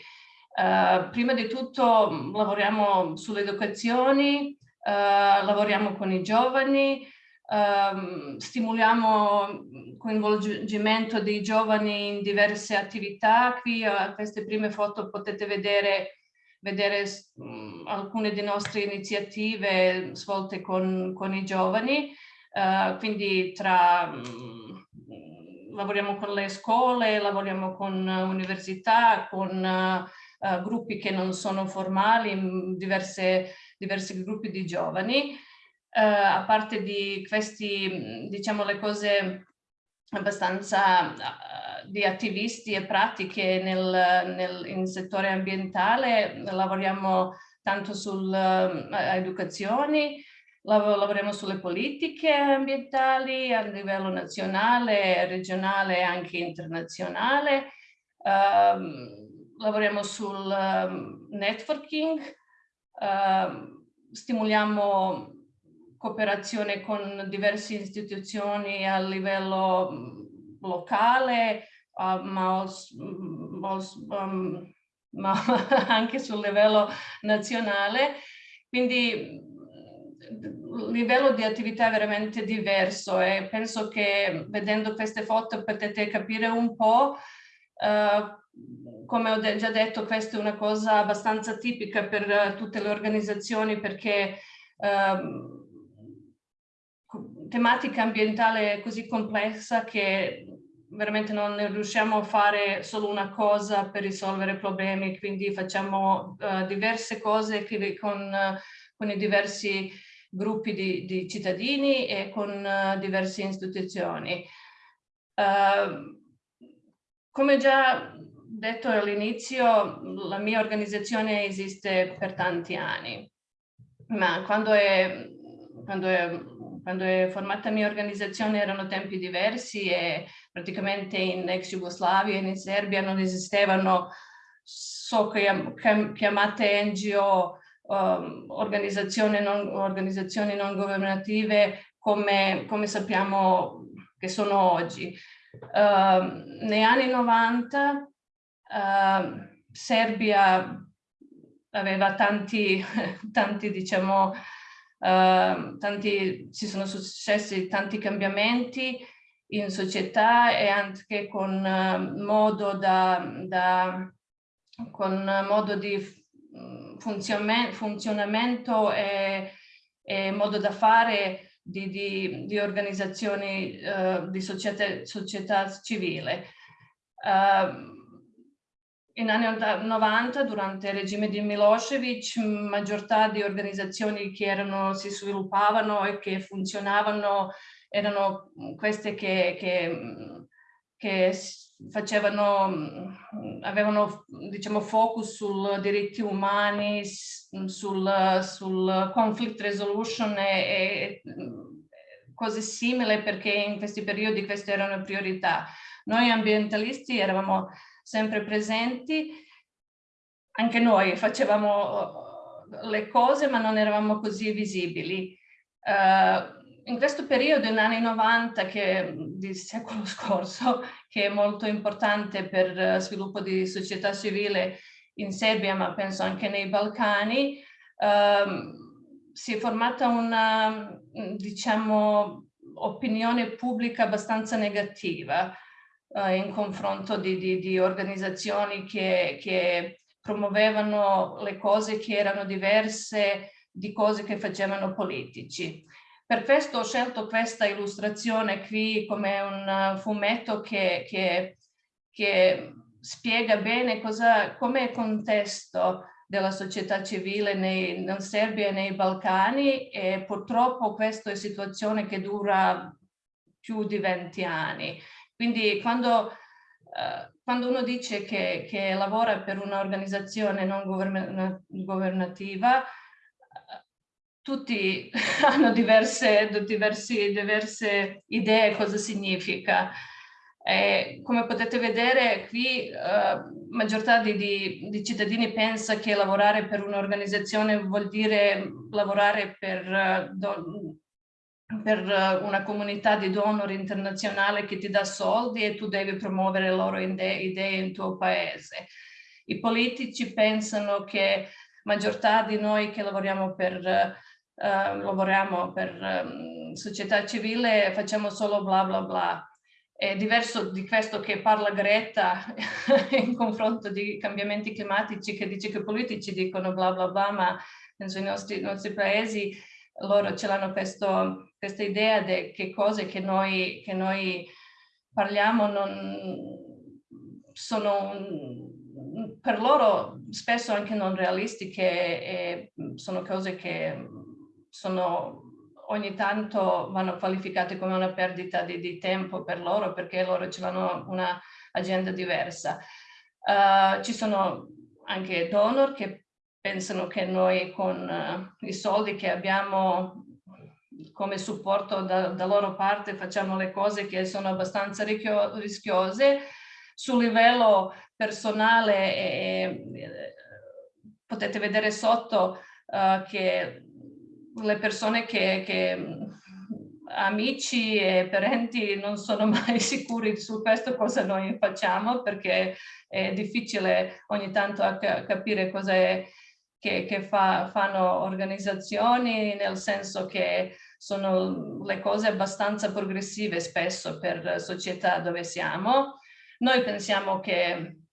Uh, prima di tutto mm, lavoriamo sulle educazioni, lavoriamo con i giovani, uh, stimoliamo il coinvolgimento dei giovani in diverse attività. Qui a queste prime foto potete vedere vedere mh, alcune delle nostre iniziative svolte con, con i giovani, uh, quindi tra, mh, lavoriamo con le scuole, lavoriamo con università, con uh, gruppi che non sono formali, diverse, diversi gruppi di giovani. Uh, a parte di questi, diciamo, le cose abbastanza di attivisti e pratiche nel, nel, in settore ambientale, lavoriamo tanto sull'educazione, lav lavoriamo sulle politiche ambientali a livello nazionale, regionale e anche internazionale, um, lavoriamo sul um, networking, um, stimoliamo cooperazione con diverse istituzioni a livello locale, uh, ma, ma, um, ma anche sul livello nazionale. Quindi livello di attività è veramente diverso e penso che vedendo queste foto potete capire un po' uh, come ho già detto questa è una cosa abbastanza tipica per tutte le organizzazioni perché uh, tematica ambientale è così complessa che veramente non riusciamo a fare solo una cosa per risolvere problemi, quindi facciamo uh, diverse cose con, uh, con, i diversi gruppi di, di cittadini e con uh, diverse istituzioni. Come già detto all'inizio, la mia organizzazione esiste per tanti anni, ma quando è, quando è quando è formata la mia organizzazione erano tempi diversi e praticamente in ex Jugoslavia e in Serbia non esistevano so chiamate NGO, um, organizzazioni, non, organizzazioni non governative come, come sappiamo che sono oggi. Uh, negli anni 90 uh, Serbia aveva tanti, tanti diciamo, uh, tanti, ci sono successi tanti cambiamenti in società e anche con uh, modo da, da con modo di funzionamento e, e, modo da fare di, di, di organizzazioni uh, di società, società civile. Uh, in anni 90, durante il regime di Milosevic, maggiortà di organizzazioni che erano, si sviluppavano e che funzionavano erano queste che, che, che facevano, avevano diciamo, focus sul diritti umani, sul, sul conflict resolution e, e cose simili perché in questi periodi queste erano priorità. Noi ambientalisti eravamo sempre presenti. Anche noi facevamo uh, le cose ma non eravamo così visibili. Uh, in questo periodo, negli anni 90 che, del secolo scorso, che è molto importante per lo sviluppo di società civile in Serbia, ma penso anche nei Balcani, uh, si è formata una, diciamo, opinione pubblica abbastanza negativa eh, in confronto di, di, di organizzazioni che, che, promuovevano le cose che erano diverse di cose che facevano politici. Per questo ho scelto questa illustrazione qui come un fumetto che, che, che spiega bene cosa, com'è il contesto della società civile nei, in Serbia e nei Balcani e purtroppo questa è situazione che dura più di 20 anni. Quindi quando, uh, quando uno dice che, che, lavora per un'organizzazione non governativa, tutti hanno diverse, diversi, diverse idee cosa significa. E come potete vedere qui, uh, maggior parte di, di, cittadini pensa che lavorare per un'organizzazione vuol dire lavorare per uh, per eh, una comunità di donor internazionale che ti dà soldi e tu devi promuovere le loro idee in tuo paese. I politici pensano che maggior parte di noi che lavoriamo per, uh, lavoriamo per um, società civile facciamo solo bla bla bla. È diverso di questo che parla Greta in confronto di cambiamenti climatici che dice che i politici dicono bla bla bla, ma penso i nostri, nostri paesi loro ce l'hanno questa idea di che cose che noi, che noi parliamo non sono per loro spesso anche non realistiche e sono cose che sono ogni tanto vanno qualificate come una perdita di, di tempo per loro perché loro ce l'hanno una diversa. Uh, ci sono anche donor che pensano che noi con uh, i soldi che abbiamo come supporto da, da, loro parte facciamo le cose che sono abbastanza rischiose. Sul livello personale eh, potete vedere sotto uh, che le persone che, che amici e parenti non sono mai sicuri su questo cosa noi facciamo perché è difficile ogni tanto capire cosa è che, che fa, fanno organizzazioni nel senso che sono le cose abbastanza progressive spesso per società dove siamo. Noi pensiamo che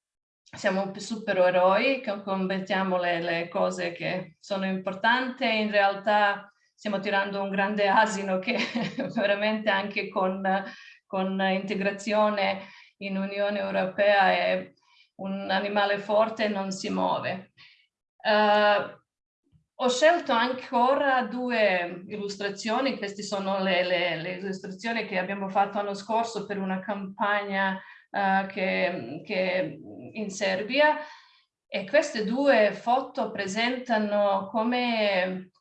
siamo supereroi, che combattiamo le, le cose che sono importanti, in realtà stiamo tirando un grande asino che veramente anche con, con integrazione in Unione Europea è un animale forte e non si muove. Uh, ho scelto ancora due illustrazioni, queste sono le, le, le, illustrazioni che abbiamo fatto l'anno scorso per una campagna uh, che, che in Serbia e queste due foto presentano come,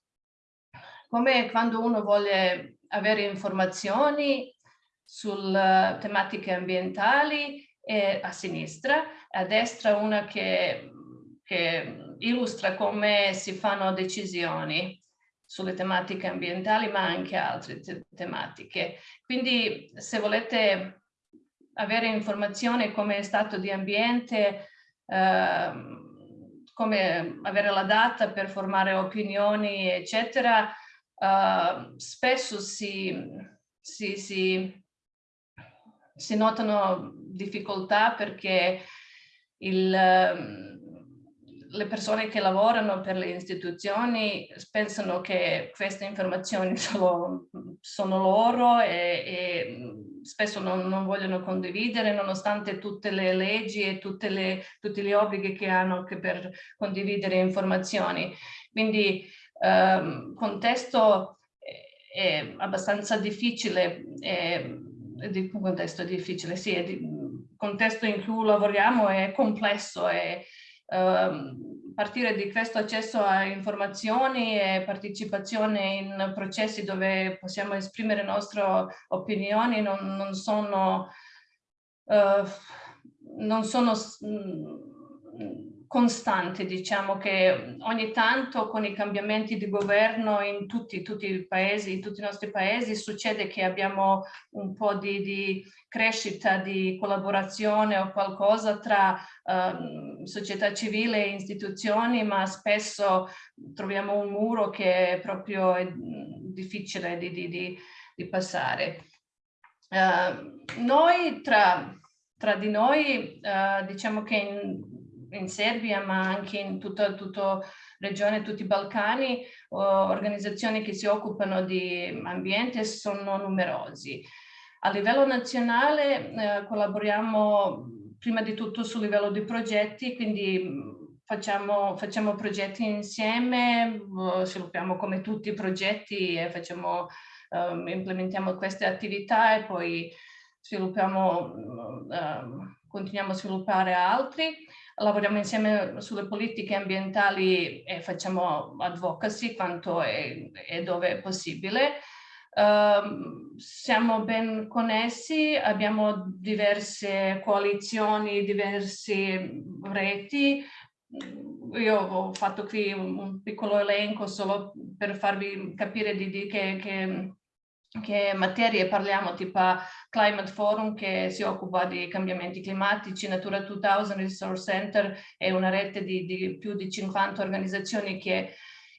come quando uno vuole avere informazioni sulle tematiche ambientali a sinistra, a destra una che che illustra come si fanno decisioni sulle tematiche ambientali ma anche altre te tematiche. Quindi se volete avere informazioni come stato di ambiente, eh, come avere la data per formare opinioni, eccetera, eh, spesso si, si, si, si notano difficoltà perché il le persone che lavorano per le istituzioni pensano che queste informazioni solo, sono loro e, e spesso non, non, vogliono condividere nonostante tutte le leggi e le, tutti gli obblighi che hanno che per condividere informazioni. Quindi il contesto è abbastanza difficile, è, un contesto difficile, sì, il contesto in cui lavoriamo è complesso uh, partire di questo accesso a informazioni e partecipazione in processi dove possiamo esprimere le nostre opinioni non, non sono, uh, non sono costante, diciamo che ogni tanto con i cambiamenti di governo in tutti, tutti, i paesi, in tutti i nostri paesi, succede che abbiamo un po' di, di crescita, di collaborazione o qualcosa tra um, società civile e istituzioni, ma spesso troviamo un muro che è proprio è difficile di, di, di, di passare. Uh, noi tra, tra di noi uh, diciamo che in, in Serbia ma anche in tutta, tutta regione, tutti i Balcani, organizzazioni che si occupano di ambiente sono numerosi. A livello nazionale eh, collaboriamo prima di tutto sul livello di progetti, quindi facciamo, facciamo progetti insieme, sviluppiamo come tutti i progetti e facciamo, um, implementiamo queste attività e poi sviluppiamo, um, continuiamo a sviluppare altri lavoriamo insieme sulle politiche ambientali e facciamo advocacy quanto è dove è possibile. Uh, siamo ben connessi, abbiamo diverse coalizioni, diverse reti. Io ho fatto qui un piccolo elenco solo per farvi capire di, di che, che che materie parliamo, tipo Climate Forum che si occupa di cambiamenti climatici, Natura 2000 Resource Center è una rete di, di più di 50 organizzazioni che,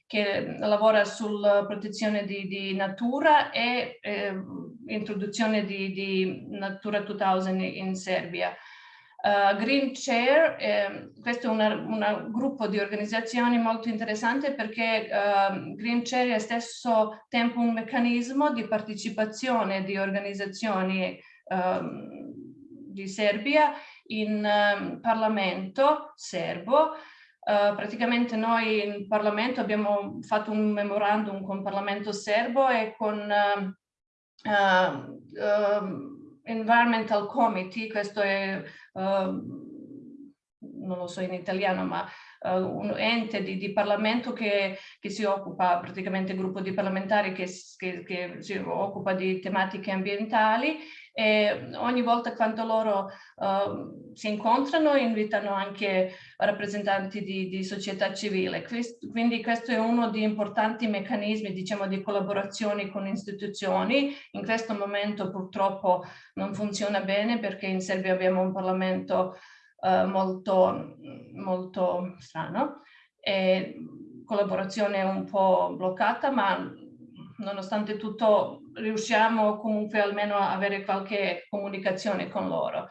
che lavora sulla protezione di, di natura e eh, introduzione di, di Natura 2000 in Serbia. Uh, Green Chair, eh, questo è un gruppo di organizzazioni molto interessante perché uh, Green Chair è stesso tempo un meccanismo di partecipazione di organizzazioni uh, di Serbia in um, Parlamento serbo. praticamente noi in Parlamento abbiamo fatto un memorandum con il Parlamento serbo e con Environmental Committee, questo è, uh, non lo so in italiano, ma uh, un ente di, di Parlamento che, che, si occupa, praticamente gruppo di parlamentari che, che, che si occupa di tematiche ambientali e ogni volta quando loro uh, si incontrano invitano anche rappresentanti di, di, società civile. Quindi questo è uno degli importanti meccanismi diciamo, di collaborazione con istituzioni. In questo momento purtroppo non funziona bene perché in Serbia abbiamo un Parlamento uh, molto, molto strano e collaborazione un po' bloccata, ma nonostante tutto riusciamo comunque almeno a avere qualche comunicazione con loro.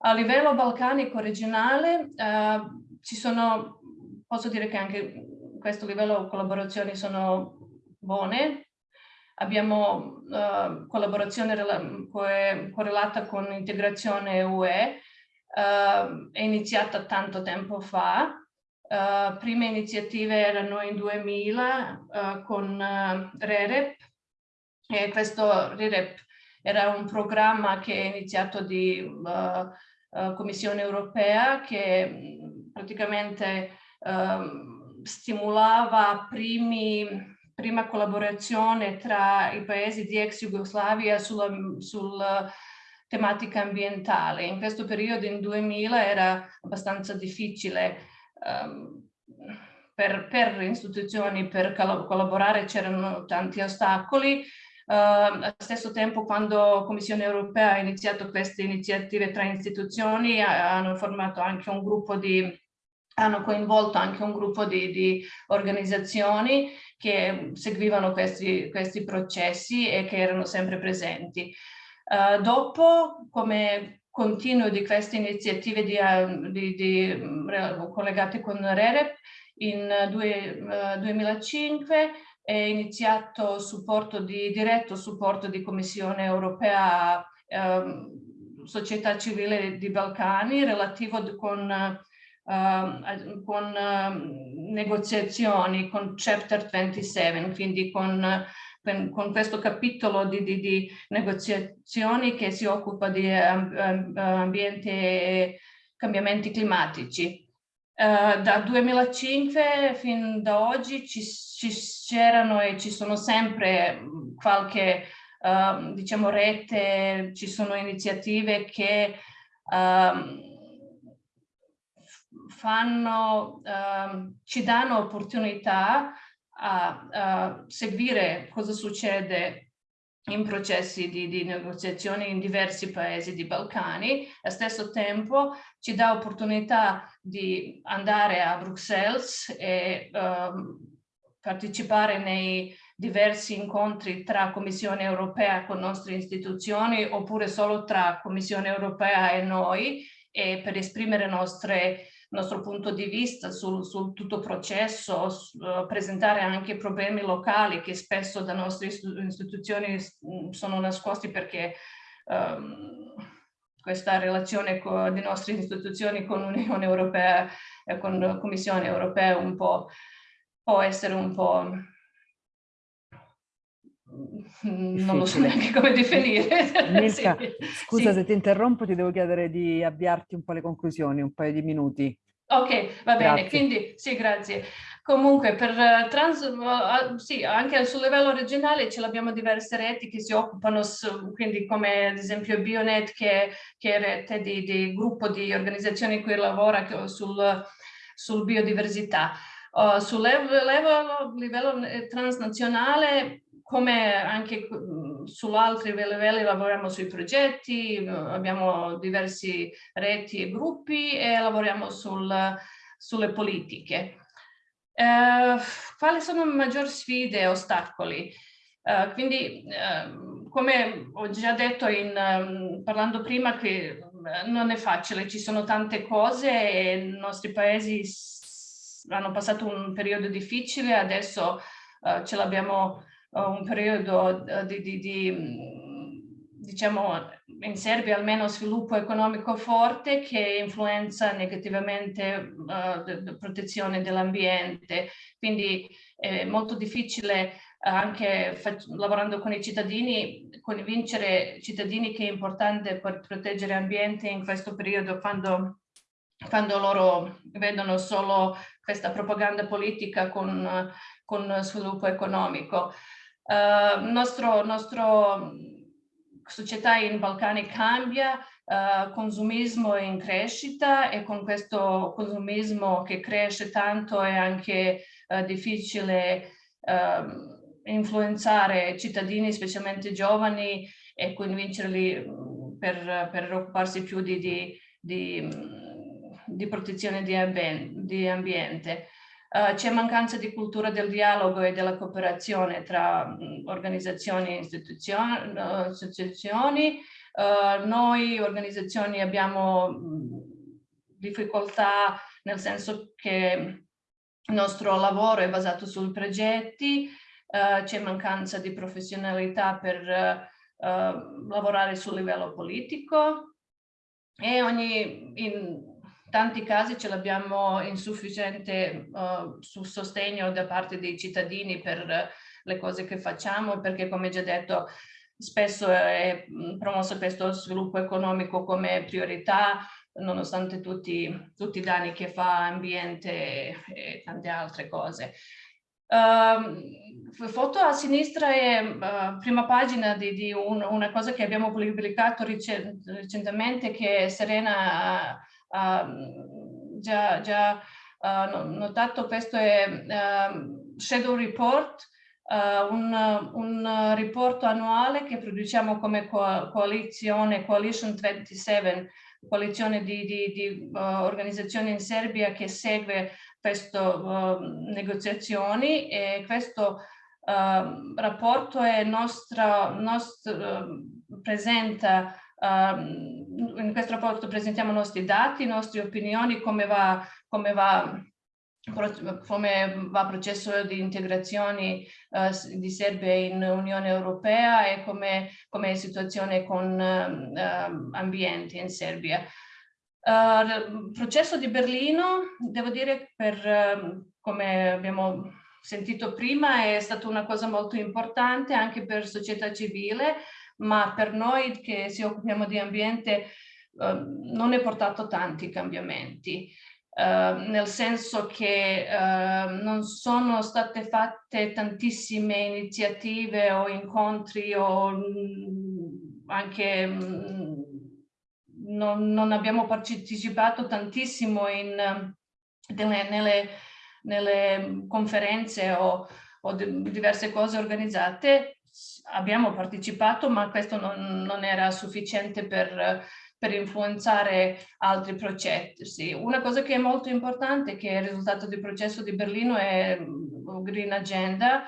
A livello balcanico regionale eh, ci sono, posso dire che anche questo livello collaborazioni sono buone. Abbiamo eh, collaborazione correlata con integrazione UE, eh, è iniziata tanto tempo fa, Uh, prime iniziative erano in 2000 uh, eh, con uh, REREP e questo REREP era un programma che è iniziato di Commissione Europea che mm, praticamente ehm, stimolava primi, prima collaborazione tra i paesi di ex Jugoslavia sulla, sulla tematica ambientale. In questo periodo, in 2000, era abbastanza difficile um, per, per, istituzioni per collaborare c'erano tanti ostacoli. Uh, allo stesso tempo quando la Commissione europea ha iniziato queste iniziative tra istituzioni hanno formato anche un gruppo di hanno coinvolto anche un gruppo di, di organizzazioni che seguivano questi, questi, processi e che erano sempre presenti. Uh, dopo, come continuo di queste iniziative di, eh, di, di, collegate con REREP. In due, uh, 2005 è iniziato supporto di, diretto supporto di Commissione europea uh, società civile di Balcani relativo con uh, con uh, negoziazioni con Chapter 27, quindi con, con, questo capitolo di, di, di, negoziazioni che si occupa di ambiente e cambiamenti climatici. Uh, da 2005 fin da oggi ci, c'erano e ci sono sempre qualche uh, diciamo rete, ci sono iniziative che uh, fanno, uh, ci danno opportunità a, a, seguire cosa succede in processi di, di, negoziazioni in diversi paesi di Balcani, allo stesso tempo ci dà opportunità di andare a Bruxelles e uh, partecipare nei diversi incontri tra Commissione europea con nostre istituzioni oppure solo tra Commissione europea e noi e per esprimere nostre nostro punto di vista sul, sul tutto processo, uh, presentare anche problemi locali che spesso da nostre istituzioni mm, sono nascosti perché um, questa relazione con, di nostre istituzioni con l'Unione Europea e con la Commissione Europea un po' può essere un po' non lo so neanche come definire. Milka, sì. scusa sì. se ti interrompo, ti devo chiedere di avviarti un po' le conclusioni, un paio di minuti. Ok, va bene, grazie. quindi sì, grazie. Comunque, per uh, trans, uh, sì, anche sul livello regionale ce l'abbiamo diverse reti che si occupano, su, quindi come ad esempio Bionet, che, che è rete di, di, gruppo di organizzazioni che lavora sul, sul biodiversità. Uh, livello, livello transnazionale come anche su altri livelli lavoriamo sui progetti, abbiamo diversi reti e gruppi e lavoriamo sul, sulle politiche. Eh, quali sono le maggiori sfide e ostacoli? Eh, quindi, eh, come ho già detto in, um, parlando prima, che non è facile, ci sono tante cose e i nostri paesi hanno passato un periodo difficile, adesso uh, ce l'abbiamo un periodo eh, di, di, di, mm, diciamo, in Serbia almeno sviluppo economico forte che influenza negativamente uh, la protezione dell'ambiente. Quindi è molto difficile anche lavorando con i cittadini, convincere i cittadini che è importante per proteggere l'ambiente in questo periodo quando, quando loro vedono solo questa propaganda politica con, con sviluppo economico. Uh, nostro, nostro società in Balcani cambia, uh, consumismo è in crescita e con questo consumismo che cresce tanto è anche uh, difficile uh, influenzare cittadini, specialmente giovani, e convincerli per, per occuparsi più di, di, di, di protezione di, ambiente. Uh, c'è mancanza di cultura del dialogo e della cooperazione tra mh, organizzazioni e istituzioni. Uh, istituzioni. Uh, noi organizzazioni abbiamo mh, difficoltà nel senso che il nostro lavoro è basato sui progetti, c'è mancanza di professionalità per lavorare sul livello politico e ogni, in, tanti casi ce l'abbiamo insufficiente uh, sul sostegno da parte dei cittadini per le cose che facciamo, perché come già detto spesso è promosso questo sviluppo economico come priorità, nonostante tutti, tutti i danni che fa ambiente e tante altre cose. Uh, foto a sinistra è uh, prima pagina di, di un, una cosa che abbiamo pubblicato recentemente che Serena uh, già, già uh, notato, questo è uh, Shadow Report, uh, un, un riporto annuale che produciamo come co coalizione, Coalition 27, coalizione di, di, di organizzazioni in Serbia che segue queste negoziazioni e questo rapporto è nostra, uh, presenta Um, in questo rapporto presentiamo i nostri dati, le nostre opinioni, come va, come va come va il processo di integrazione uh, di Serbia in Unione Europea e come, come è la situazione con uh, ambiente in Serbia. Uh, il processo di Berlino, devo dire, per, come abbiamo sentito prima, è stata una cosa molto importante anche per società civile, ma per noi che ci occupiamo di ambiente uh, non è portato tanti cambiamenti. Uh, nel senso che uh, non sono state fatte tantissime iniziative o incontri o mh, anche mh, non, non, abbiamo partecipato tantissimo in, delle, nelle, nelle, conferenze o, o diverse cose organizzate. Abbiamo partecipato ma questo non, non era sufficiente per per influenzare altri processi. Una cosa che è molto importante, che è il risultato del processo di Berlino, è il Green Agenda,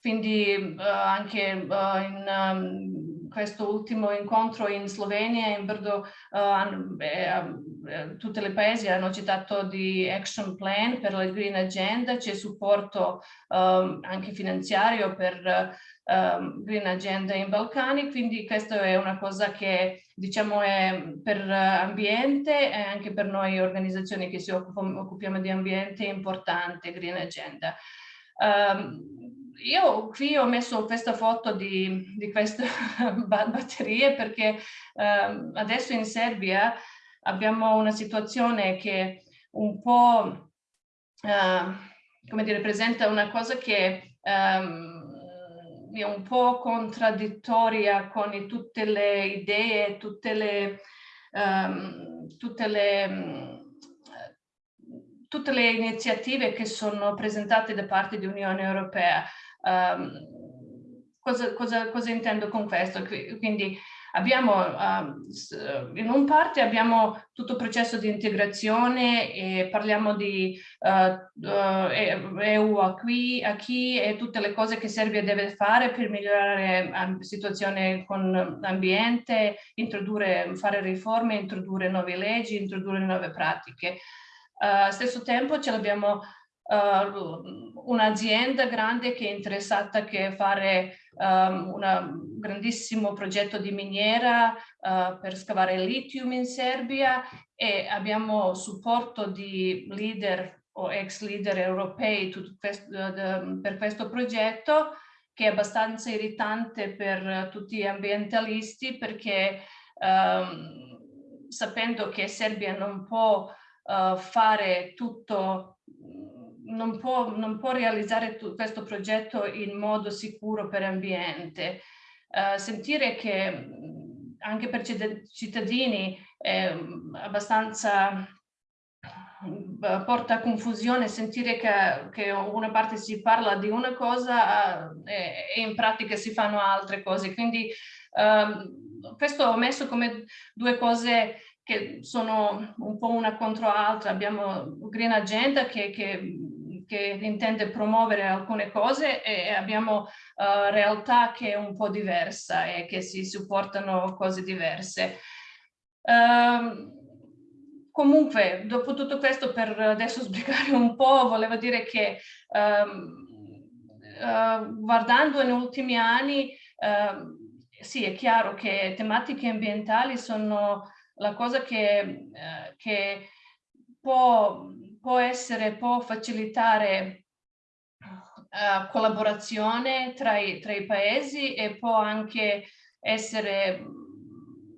quindi uh, anche uh, in um, questo ultimo incontro in Slovenia, in Brdo, uh, eh, tutti i paesi hanno citato di action plan per la Green Agenda, c'è supporto um, anche finanziario per um, Green Agenda in Balcani, quindi questa è una cosa che diciamo è per ambiente e anche per noi organizzazioni che si occupiamo di ambiente importante Green Agenda. Um, io qui ho messo questa foto di, di queste batterie perché um, adesso in Serbia abbiamo una situazione che un po' uh, come dire, presenta una cosa che um, è un po' contraddittoria con tutte le idee, tutte le, um, tutte le tutte le iniziative che sono presentate da parte dell'Unione Europea. Um, cosa, cosa, cosa, intendo con questo? Quindi abbiamo, uh, in un parte abbiamo tutto il processo di integrazione e parliamo di uh, uh, EU a qui, a chi e tutte le cose che Serbia deve fare per migliorare la situazione con l'ambiente, fare riforme, introdurre nuove leggi, introdurre nuove pratiche. Allo stesso tempo ce l'abbiamo uh, un'azienda grande che è interessata a fare um, un grandissimo progetto di miniera uh, per scavare lithium in Serbia e abbiamo supporto di leader o ex leader europei questo, uh, per questo progetto che è abbastanza irritante per tutti gli ambientalisti perché um, sapendo che Serbia non può uh, fare tutto non può, non può realizzare questo progetto in modo sicuro per ambiente. Uh, sentire che anche per cittadini è abbastanza porta a confusione sentire che, che, una parte si parla di una cosa e, e, in pratica si fanno altre cose. Quindi um, questo ho messo come due cose che sono un po' una contro l'altra. Abbiamo Green Agenda che, che che intende promuovere alcune cose e abbiamo uh, realtà che è un po' diversa e che si supportano cose diverse. Uh, comunque, dopo tutto questo, per adesso sbrigare un po', volevo dire che um, uh, guardando negli ultimi anni, uh, sì, è chiaro che tematiche ambientali sono la cosa che, uh, che può può essere, può facilitare uh, collaborazione tra i, tra i paesi e può anche essere mm,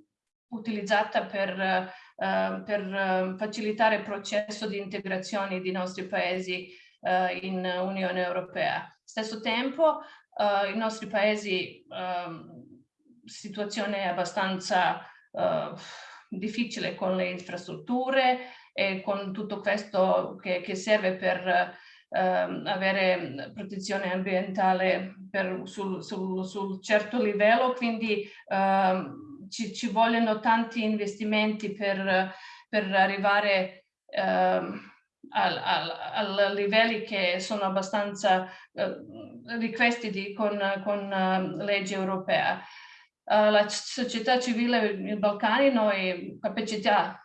utilizzata per, uh, per uh, facilitare il processo di integrazione dei nostri paesi in Unione Europea. Stesso tempo, i nostri paesi, uh, situazione abbastanza difficile con le infrastrutture, e con tutto questo che, che serve per eh, avere protezione ambientale per, sul, sul, sul, certo livello, quindi eh, ci, ci, vogliono tanti investimenti per, per arrivare eh, a livelli che sono abbastanza eh, richiesti con, con uh, legge europea. La società civile nei Balcani noi capacità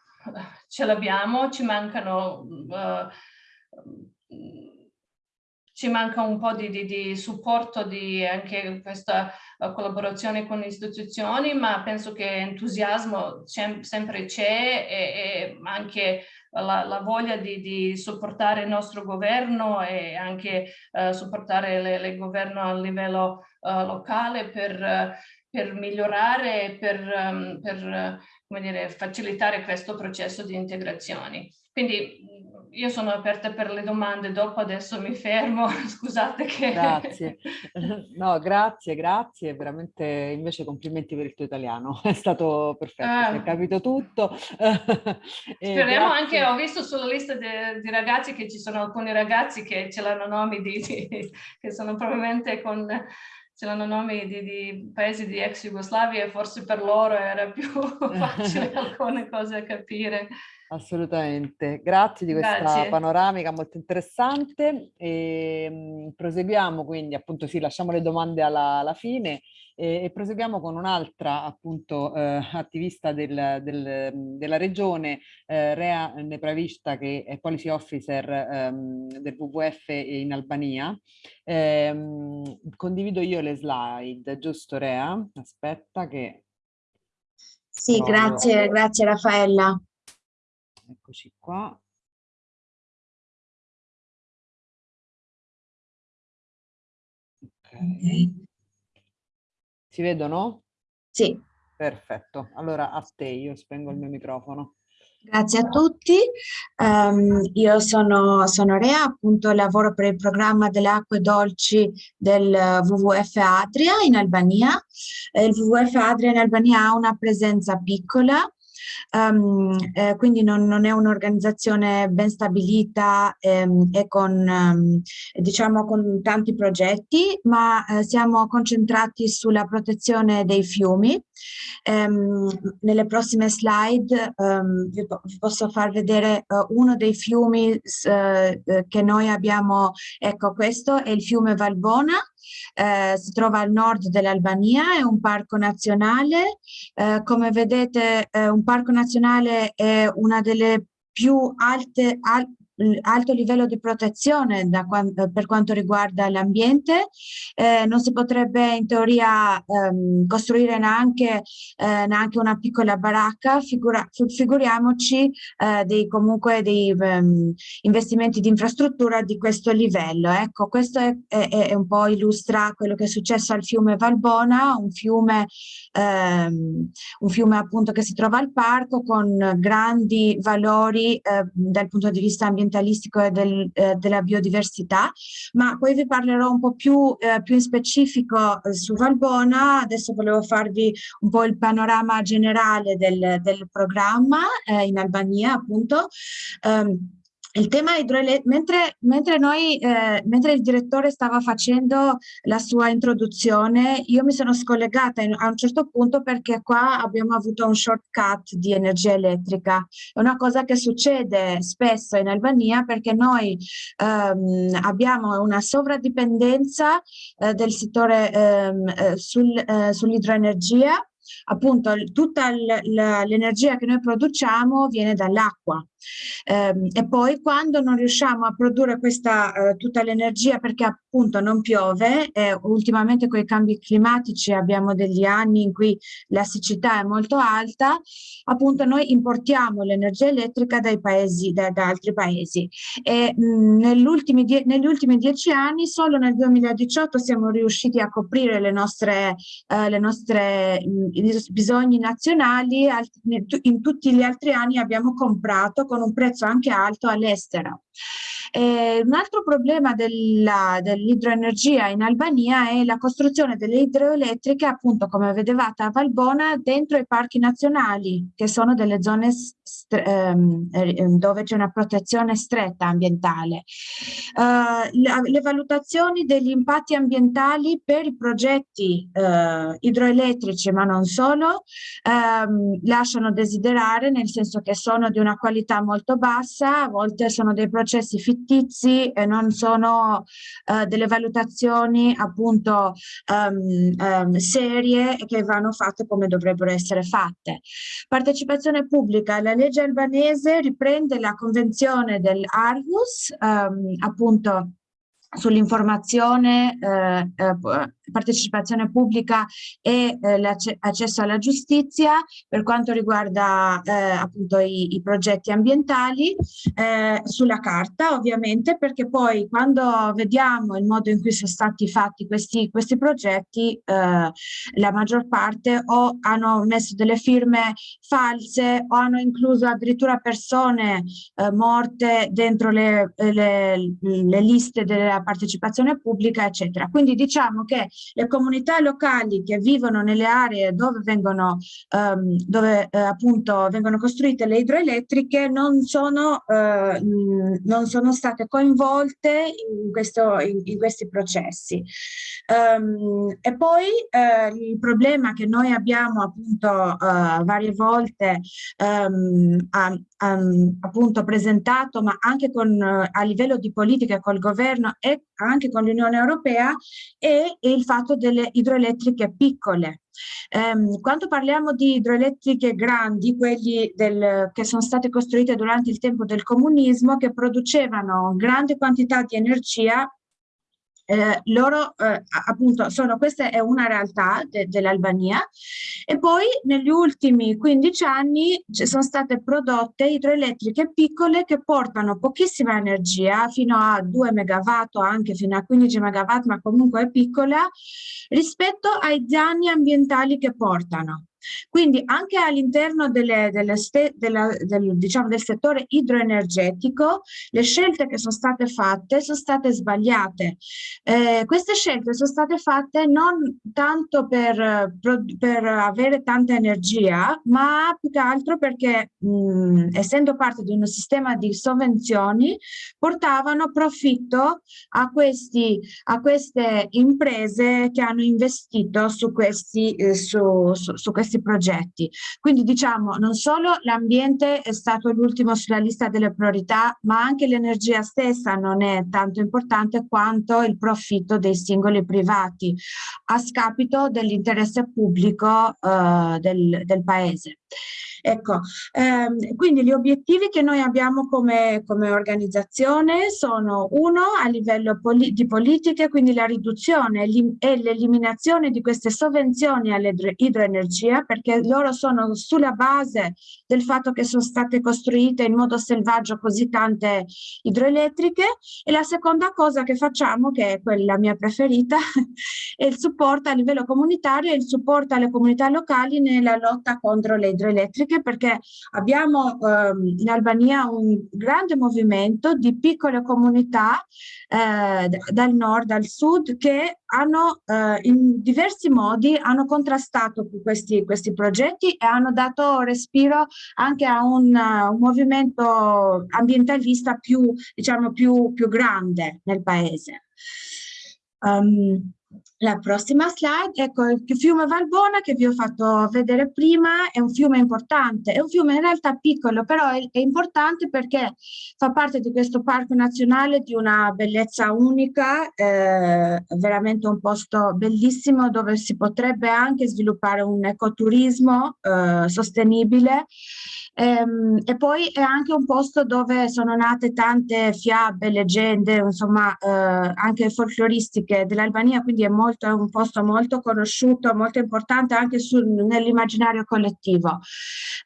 ce l'abbiamo, ci mancano uh, ci manca un po' di, di, di supporto di anche questa collaborazione con le istituzioni, ma penso che entusiasmo sempre c'è e, e, anche la, la voglia di, di, supportare il nostro governo e anche uh, supportare il governo a livello uh, locale per, per migliorare e per, um, per come dire, facilitare questo processo di integrazione. Quindi io sono aperta per le domande, dopo adesso mi fermo, scusate che... Grazie, no grazie, grazie, veramente invece complimenti per il tuo italiano, è stato perfetto, eh, si è capito tutto. speriamo anche, ho visto sulla lista di ragazzi che ci sono alcuni ragazzi che ce l'hanno nomi di, di, che sono probabilmente con ce l'hanno nomi di, di, paesi di ex Jugoslavia e forse per loro era più facile alcune cose a capire. Assolutamente, grazie di questa grazie. panoramica molto interessante. E, mh, proseguiamo quindi, appunto sì, lasciamo le domande alla, alla fine e, e, proseguiamo con un'altra appunto eh, attivista del, del, della regione, eh, Rea Nepravista, che è policy officer ehm, del WWF in Albania. Eh, condivido io le slide, giusto Rea? Aspetta che... Sì, provo. grazie, grazie Raffaella. Eccoci qua. Ok. Si vedono? Sì. Perfetto. Allora a te, io spengo il mio microfono. Grazie a tutti, um, io sono, sono Rea, appunto lavoro per il programma delle acque dolci del WWF Adria in Albania. Il WWF Adria in Albania ha una presenza piccola, Um, eh, quindi non, non è un'organizzazione ben stabilita ehm, e con, um, diciamo, con tanti progetti, ma eh, siamo concentrati sulla protezione dei fiumi. Um, nelle prossime slide vi, vi, posso far vedere uh, uno dei fiumi uh, che noi abbiamo, ecco questo è il fiume Valbona, eh, si trova al nord dell'Albania, è un parco nazionale. Eh, come vedete eh, un parco nazionale è una delle più alte, al, alto livello di protezione da, per quanto riguarda l'ambiente, eh, non si potrebbe in teoria ehm, costruire neanche, eh, neanche, una piccola baracca, figura, figuriamoci eh, dei, comunque dei um, investimenti di infrastruttura di questo livello. Ecco, questo è, è, è, un po' illustra quello che è successo al fiume Valbona, un fiume, ehm, un fiume appunto che si trova al parco con grandi valori eh, dal punto di vista ambientale ambientalistico e del, eh, della biodiversità, ma poi vi parlerò un po' più, eh, più in specifico eh, su Valbona. Adesso volevo farvi un po' il panorama generale del, del programma eh, in Albania, appunto. Um, il tema idroelettrico, mentre, mentre, eh, mentre il direttore stava facendo la sua introduzione, io mi sono scollegata in, a un certo punto perché qua abbiamo avuto un shortcut di energia elettrica. È una cosa che succede spesso in Albania perché noi ehm, abbiamo una sovradipendenza eh, del settore ehm, eh, sul, eh, sull'idroenergia appunto tutta l'energia che noi produciamo viene dall'acqua. Eh, e poi quando non riusciamo a produrre questa eh, tutta l'energia perché appunto non piove e ultimamente con i cambi climatici abbiamo degli anni in cui la siccità è molto alta appunto noi importiamo l'energia elettrica dai paesi da, da altri paesi. E negli ultimi, negli ultimi dieci anni solo nel 2018 siamo riusciti a coprire le nostre, eh, le nostre mh, bisogni nazionali in tutti gli altri anni abbiamo comprato con un prezzo anche alto all'estero. Eh, un altro problema dell'idroenergia dell in Albania è la costruzione delle idroelettriche, appunto come vedevate a Valbona, dentro i parchi nazionali, che sono delle zone ehm, ehm, dove c'è una protezione stretta ambientale. Uh, le, le, valutazioni degli impatti ambientali per i progetti uh, idroelettrici, ma non solo, um, lasciano desiderare, nel senso che sono di una qualità molto bassa, a volte sono dei processi fittizi e non sono uh, delle valutazioni appunto um, um, serie che vanno fatte come dovrebbero essere fatte. Partecipazione pubblica, la legge albanese riprende la convenzione dell'Arhus, um, appunto sull'informazione, eh, eh, partecipazione pubblica e eh, l'accesso alla giustizia per quanto riguarda eh, appunto i, i, progetti ambientali eh, sulla carta ovviamente perché poi quando vediamo il modo in cui sono stati fatti questi, questi progetti eh, la maggior parte o hanno messo delle firme false o hanno incluso addirittura persone morte dentro le, le, le liste della partecipazione pubblica, eccetera. Quindi diciamo che le comunità locali che vivono nelle aree dove vengono, um, dove, eh, appunto vengono costruite le idroelettriche non sono, eh, non sono state coinvolte in, questo, in, in questi processi. Um, e poi eh, il problema che noi abbiamo appunto uh, varie volte um, a, um, appunto presentato, ma anche con, uh, a livello di politica col governo e anche con l'Unione Europea, è, è, il fatto delle idroelettriche piccole. Um, quando parliamo di idroelettriche grandi, quelli del, che sono state costruite durante il tempo del comunismo, che producevano grande quantità di energia eh, loro eh, appunto sono, questa è una realtà de, dell'Albania e poi negli ultimi 15 anni ci sono state prodotte idroelettriche piccole che portano pochissima energia fino a 2 megawatt o anche fino a 15 megawatt ma comunque è piccola rispetto ai danni ambientali che portano. Quindi anche all'interno del, diciamo, del settore idroenergetico le scelte che sono state fatte sono state sbagliate. Eh, queste scelte sono state fatte non tanto per, per avere tanta energia, ma più che altro perché mh, essendo parte di un sistema di sovvenzioni portavano profitto a, questi, a queste imprese che hanno investito su questi, eh, su, su, su questi questi progetti. Quindi diciamo non solo l'ambiente è stato l'ultimo sulla lista delle priorità, ma anche l'energia stessa non è tanto importante quanto il profitto dei singoli privati a scapito dell'interesse pubblico eh, del, del paese. Ecco, ehm, quindi gli obiettivi che noi abbiamo come, come organizzazione sono uno a livello poli di politiche, quindi la riduzione e l'eliminazione di queste sovvenzioni all'idroenergia perché loro sono sulla base del fatto che sono state costruite in modo selvaggio così tante idroelettriche. E la seconda cosa che facciamo, che è quella mia preferita, è il supporto a livello comunitario e il supporto alle comunità locali nella lotta contro le idroelettriche anche perché abbiamo ehm, in Albania un grande movimento di piccole comunità eh, dal nord al sud che hanno eh, in diversi modi hanno contrastato questi, questi progetti e hanno dato respiro anche a un, uh, un movimento ambientalista più, diciamo, più, più grande nel paese. Um, la prossima slide, ecco il fiume Valbona che vi ho fatto vedere prima, è un fiume importante, è un fiume in realtà piccolo, però è, è importante perché fa parte di questo parco nazionale di una bellezza unica, eh, veramente un posto bellissimo dove si potrebbe anche sviluppare un ecoturismo eh, sostenibile Ehm, e poi è anche un posto dove sono nate tante fiabe, leggende, insomma eh, anche folcloristiche dell'Albania, quindi è, molto, è, un posto molto conosciuto, molto importante anche nell'immaginario collettivo.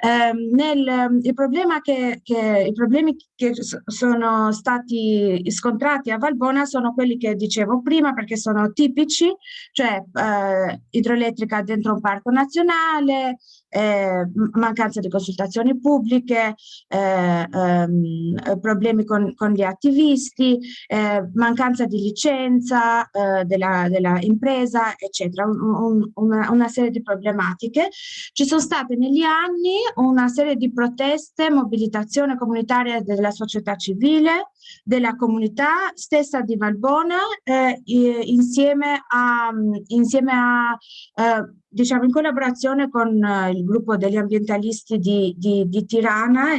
Ehm, nel, il problema che, che, I problemi che sono stati scontrati a Valbona sono quelli che dicevo prima perché sono tipici, cioè eh, idroelettrica dentro un parco nazionale, eh, mancanza di consultazioni pubbliche, eh, ehm, problemi con, con, gli attivisti, eh, mancanza di licenza eh, della, della, impresa, eccetera, un, una, una, serie di problematiche. Ci sono state negli anni una serie di proteste, mobilitazione comunitaria della società civile, della comunità stessa di Valbona, eh, insieme a, insieme a eh, diciamo in collaborazione con uh, il gruppo degli ambientalisti di, di, di Tirana,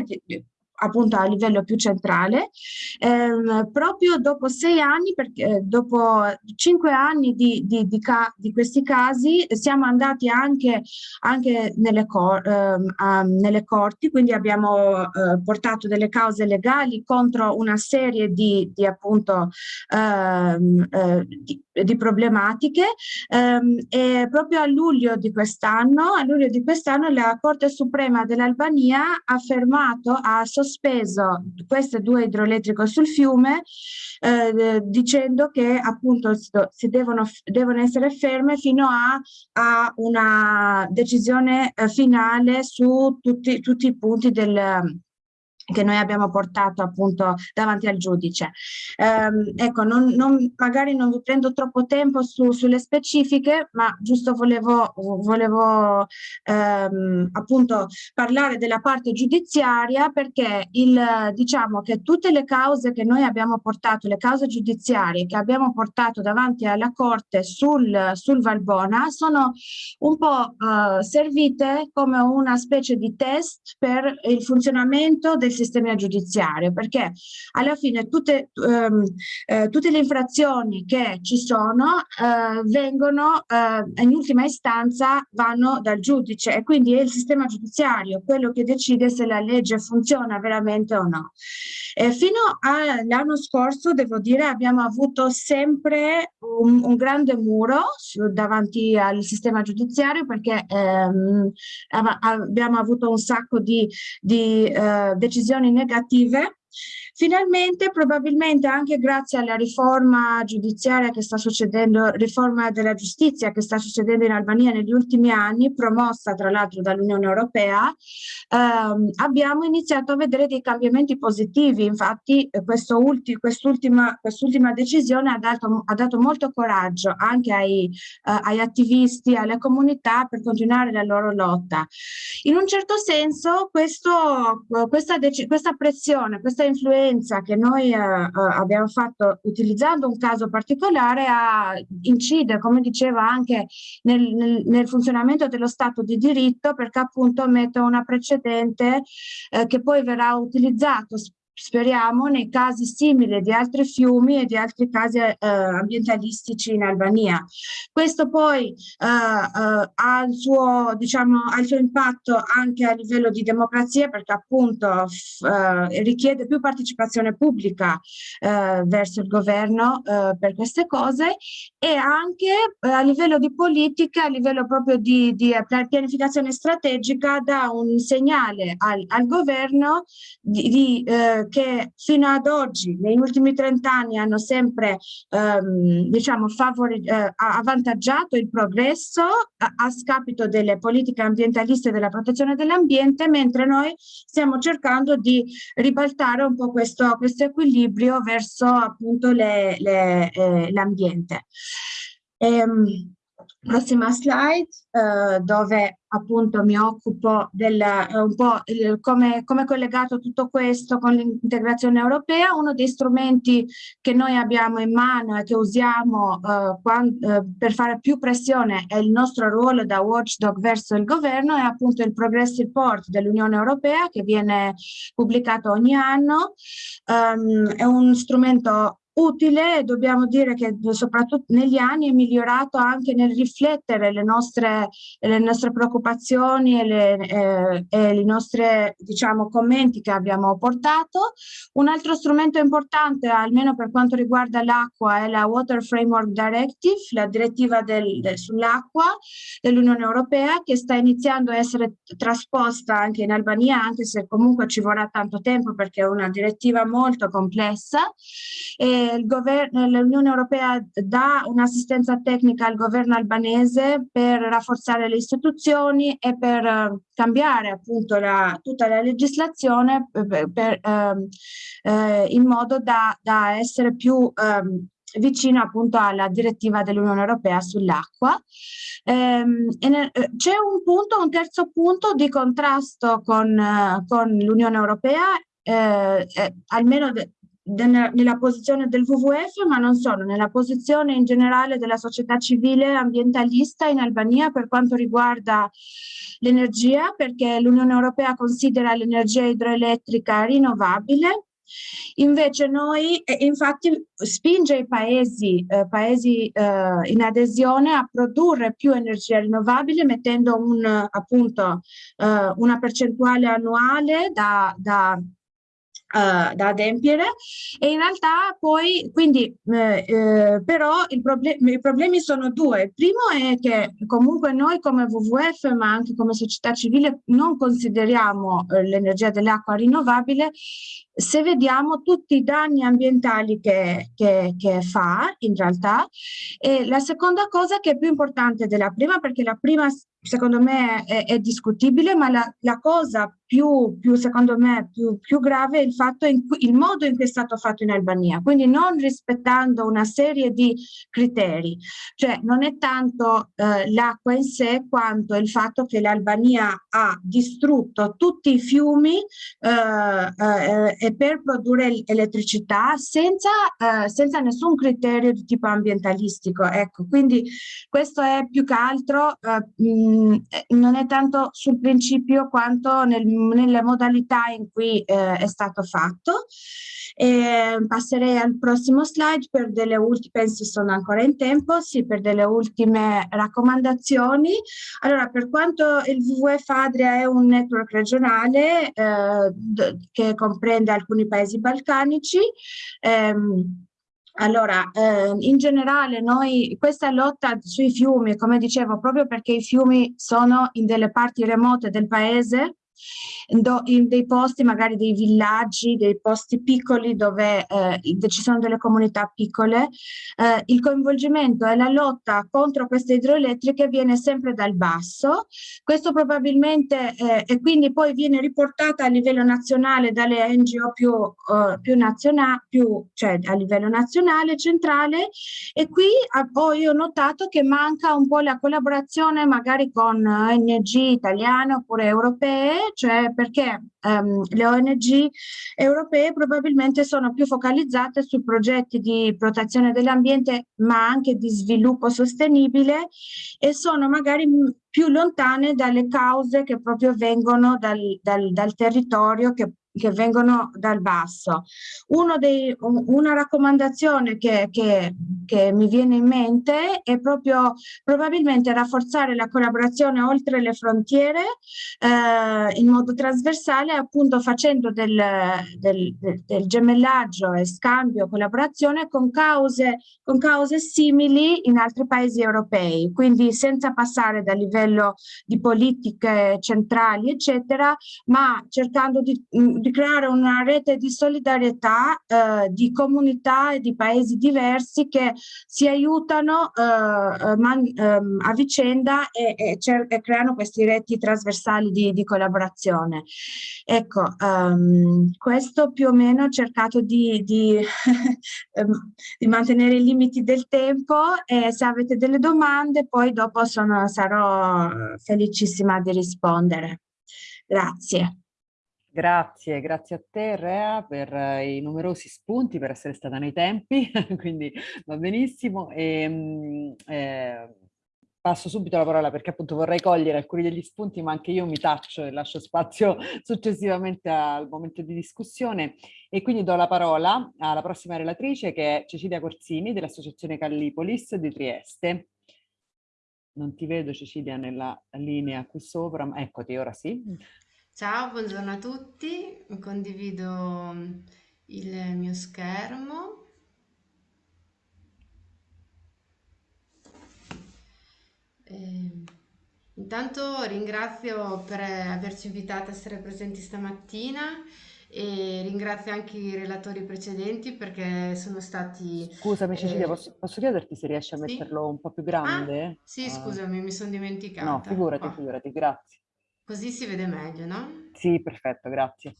appunto a livello più centrale, ehm, proprio dopo sei anni, perché eh, dopo cinque anni di, di, di, ca di, questi casi siamo andati anche, anche nelle, cor ehm, um, nelle, corti, quindi abbiamo eh, portato delle cause legali contro una serie di, appunto ehm, eh, di, problematiche. Ehm, e proprio a luglio di quest'anno, a luglio di quest'anno la Corte Suprema dell'Albania ha fermato, ha sospeso sospeso queste due idroelettriche sul fiume eh, dicendo che appunto si devono, devono essere ferme fino a, a una decisione eh, finale su tutti, tutti i punti del, che noi abbiamo portato appunto davanti al giudice. Eh, ecco, non, non, magari non vi prendo troppo tempo su, sulle specifiche, ma giusto volevo, volevo ehm, appunto parlare della parte giudiziaria perché il, diciamo che tutte le cause che noi abbiamo portato, le cause giudiziarie che abbiamo portato davanti alla Corte sul, sul Valbona sono un po' eh, servite come una specie di test per il funzionamento del sistema giudiziario, perché alla fine tutte, um, eh, tutte le infrazioni che ci sono eh, vengono, eh, in ultima istanza, vanno dal giudice e quindi è il sistema giudiziario quello che decide se la legge funziona veramente o no. E fino all'anno scorso, devo dire, abbiamo avuto sempre un, un grande muro su, davanti al sistema giudiziario perché ehm, abbiamo avuto un sacco di, di eh, decisioni negative Finalmente, probabilmente anche grazie alla riforma giudiziaria che sta succedendo, riforma della giustizia che sta succedendo in Albania negli ultimi anni, promossa tra l'altro dall'Unione Europea, ehm, abbiamo iniziato a vedere dei cambiamenti positivi. Infatti eh, quest'ultima, quest'ultima decisione ha dato, ha dato, molto coraggio anche ai, eh, ai attivisti, alle comunità per continuare la loro lotta. In un certo senso questo, questa, questa pressione, questa influenza esperienza che noi eh, eh, abbiamo fatto utilizzando un caso particolare a, incide, come diceva, anche nel, nel, nel, funzionamento dello Stato di diritto perché appunto mette una precedente eh, che poi verrà utilizzato speriamo, nei casi simili di altri fiumi e di altri casi eh, ambientalistici in Albania. Questo poi eh, eh, ha, il suo, diciamo, ha, il suo, impatto anche a livello di democrazia perché appunto eh, richiede più partecipazione pubblica eh, verso il governo eh, per queste cose e anche a livello di politica, a livello proprio di, di pianificazione strategica dà un segnale al, al governo di, di che fino ad oggi, negli ultimi 30 anni, hanno sempre ehm, diciamo, eh, avvantaggiato il progresso a, a, scapito delle politiche ambientaliste e della protezione dell'ambiente, mentre noi stiamo cercando di ribaltare un po' questo, questo equilibrio verso appunto l'ambiente. Ehm, prossima slide eh, dove appunto mi occupo del eh, un po' il, come, come collegato tutto questo con l'integrazione europea. Uno dei strumenti che noi abbiamo in mano e che usiamo eh, quando, eh, per fare più pressione è il nostro ruolo da watchdog verso il governo è appunto il progress report dell'Unione Europea che viene pubblicato ogni anno. Um, è un strumento utile dobbiamo dire che soprattutto negli anni è migliorato anche nel riflettere le nostre, le nostre preoccupazioni e, le, eh, e i nostri diciamo, commenti che abbiamo portato. Un altro strumento importante, almeno per quanto riguarda l'acqua, è la Water Framework Directive, la direttiva del, del, sull'acqua dell'Unione Europea che sta iniziando a essere trasposta anche in Albania, anche se comunque ci vorrà tanto tempo perché è una direttiva molto complessa. E l'Unione Europea dà un'assistenza tecnica al governo albanese per rafforzare le istituzioni e per uh, cambiare appunto la, tutta la legislazione per, per, uh, uh, in modo da, da essere più um, vicino appunto alla direttiva dell'Unione Europea sull'acqua. Ehm, C'è un punto, un terzo punto di contrasto con, con l'Unione Europea, eh, eh, almeno nella posizione del WWF, ma non solo, nella posizione in generale della società civile ambientalista in Albania per quanto riguarda l'energia, perché l'Unione Europea considera l'energia idroelettrica rinnovabile. Invece noi, infatti, spinge i paesi, eh, paesi eh, in adesione a produrre più energia rinnovabile mettendo un, appunto, eh, una percentuale annuale da, da Uh, da adempiere. E in realtà poi quindi eh, eh, però proble i problemi sono due. Il primo è che comunque noi come WWF ma anche come società civile non consideriamo eh, l'energia dell'acqua rinnovabile. Se vediamo tutti i danni ambientali che, che, che, fa in realtà. E la seconda cosa che è più importante della prima perché la prima secondo me è, è discutibile ma la, la cosa più, più, secondo me più, più grave è il fatto in cui, il modo in cui è stato fatto in Albania quindi non rispettando una serie di criteri cioè non è tanto eh, l'acqua in sé quanto il fatto che l'Albania ha distrutto tutti i fiumi eh, eh, per produrre elettricità senza, eh, senza nessun criterio di tipo ambientalistico. Ecco, quindi questo è più che altro, eh, mh, non è tanto sul principio quanto nel, nelle modalità in cui eh, è stato fatto. E passerei al prossimo slide per delle ultime, penso sono ancora in tempo, sì, per delle ultime raccomandazioni. Allora, per quanto il WWF Adria è un network regionale eh, che comprende alcuni paesi balcanici, ehm, allora, eh, in generale noi questa lotta sui fiumi, come dicevo, proprio perché i fiumi sono in delle parti remote del paese, in dei posti, magari dei villaggi, dei posti piccoli dove eh, ci sono delle comunità piccole, eh, il coinvolgimento e la lotta contro queste idroelettriche viene sempre dal basso. Questo probabilmente eh, e quindi poi viene riportata a livello nazionale dalle NGO più, uh, più nazionali, più, cioè a livello nazionale, centrale e qui ho notato che manca un po' la collaborazione magari con ONG italiane oppure europee, cioè perché um, le ONG europee probabilmente sono più focalizzate su progetti di protezione dell'ambiente ma anche di sviluppo sostenibile e sono magari più lontane dalle cause che proprio vengono dal, dal, dal territorio che che vengono dal basso. Dei, una raccomandazione che, che, che, mi viene in mente è proprio probabilmente rafforzare la collaborazione oltre le frontiere eh, in modo trasversale appunto facendo del, del, del, del, gemellaggio e scambio, collaborazione con cause, con cause simili in altri paesi europei, quindi senza passare dal livello di politiche centrali eccetera, ma cercando di, di creare una rete di solidarietà eh, di comunità e di paesi diversi che si aiutano eh, eh man, ehm, a vicenda e, e, e, creano queste reti trasversali di, di collaborazione. Ecco, um, questo più o meno ho cercato di, di, ehm, di, mantenere i limiti del tempo e se avete delle domande poi dopo sono, sarò felicissima di rispondere. Grazie. Grazie, grazie a te Rea per eh, i numerosi spunti, per essere stata nei tempi, quindi va benissimo. E, ehm, eh, passo subito la parola perché appunto vorrei cogliere alcuni degli spunti, ma anche io mi taccio e lascio spazio successivamente al momento di discussione. E quindi do la parola alla prossima relatrice che è Cecilia Corsini dell'Associazione Callipolis di Trieste. Non ti vedo Cecilia nella linea qui sopra, ma eccoti, ora sì. Ciao, buongiorno a tutti, condivido il mio schermo. Eh, intanto ringrazio per averci invitato a essere presenti stamattina e ringrazio anche i relatori precedenti perché sono stati... Scusami Cecilia, eh, posso, posso, chiederti se riesci a metterlo sì? un po' più grande? Ah, sì, uh, scusami, mi sono dimenticata. No, figurati, oh. figurati, grazie. Così si vede meglio, no? Sì, perfetto, grazie.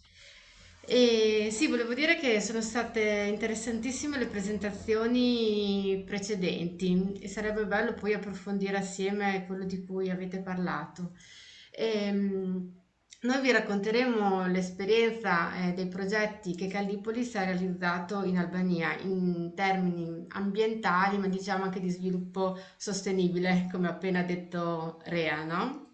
E sì, volevo dire che sono state interessantissime le presentazioni precedenti e sarebbe bello poi approfondire assieme quello di cui avete parlato. Ehm, noi vi racconteremo l'esperienza eh, dei progetti che Callipolis ha realizzato in Albania in termini ambientali, ma diciamo anche di sviluppo sostenibile, come ha appena detto Rea, no?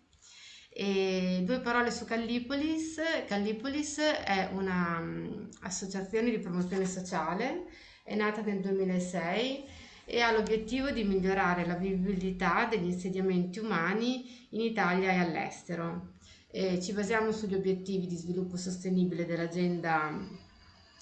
E due parole su Callipolis. Callipolis è un'associazione mm, di promozione sociale, è nata nel 2006 e ha l'obiettivo di migliorare la vivibilità degli insediamenti umani in Italia e all'estero. Eh, ci basiamo sugli obiettivi di sviluppo sostenibile dell'Agenda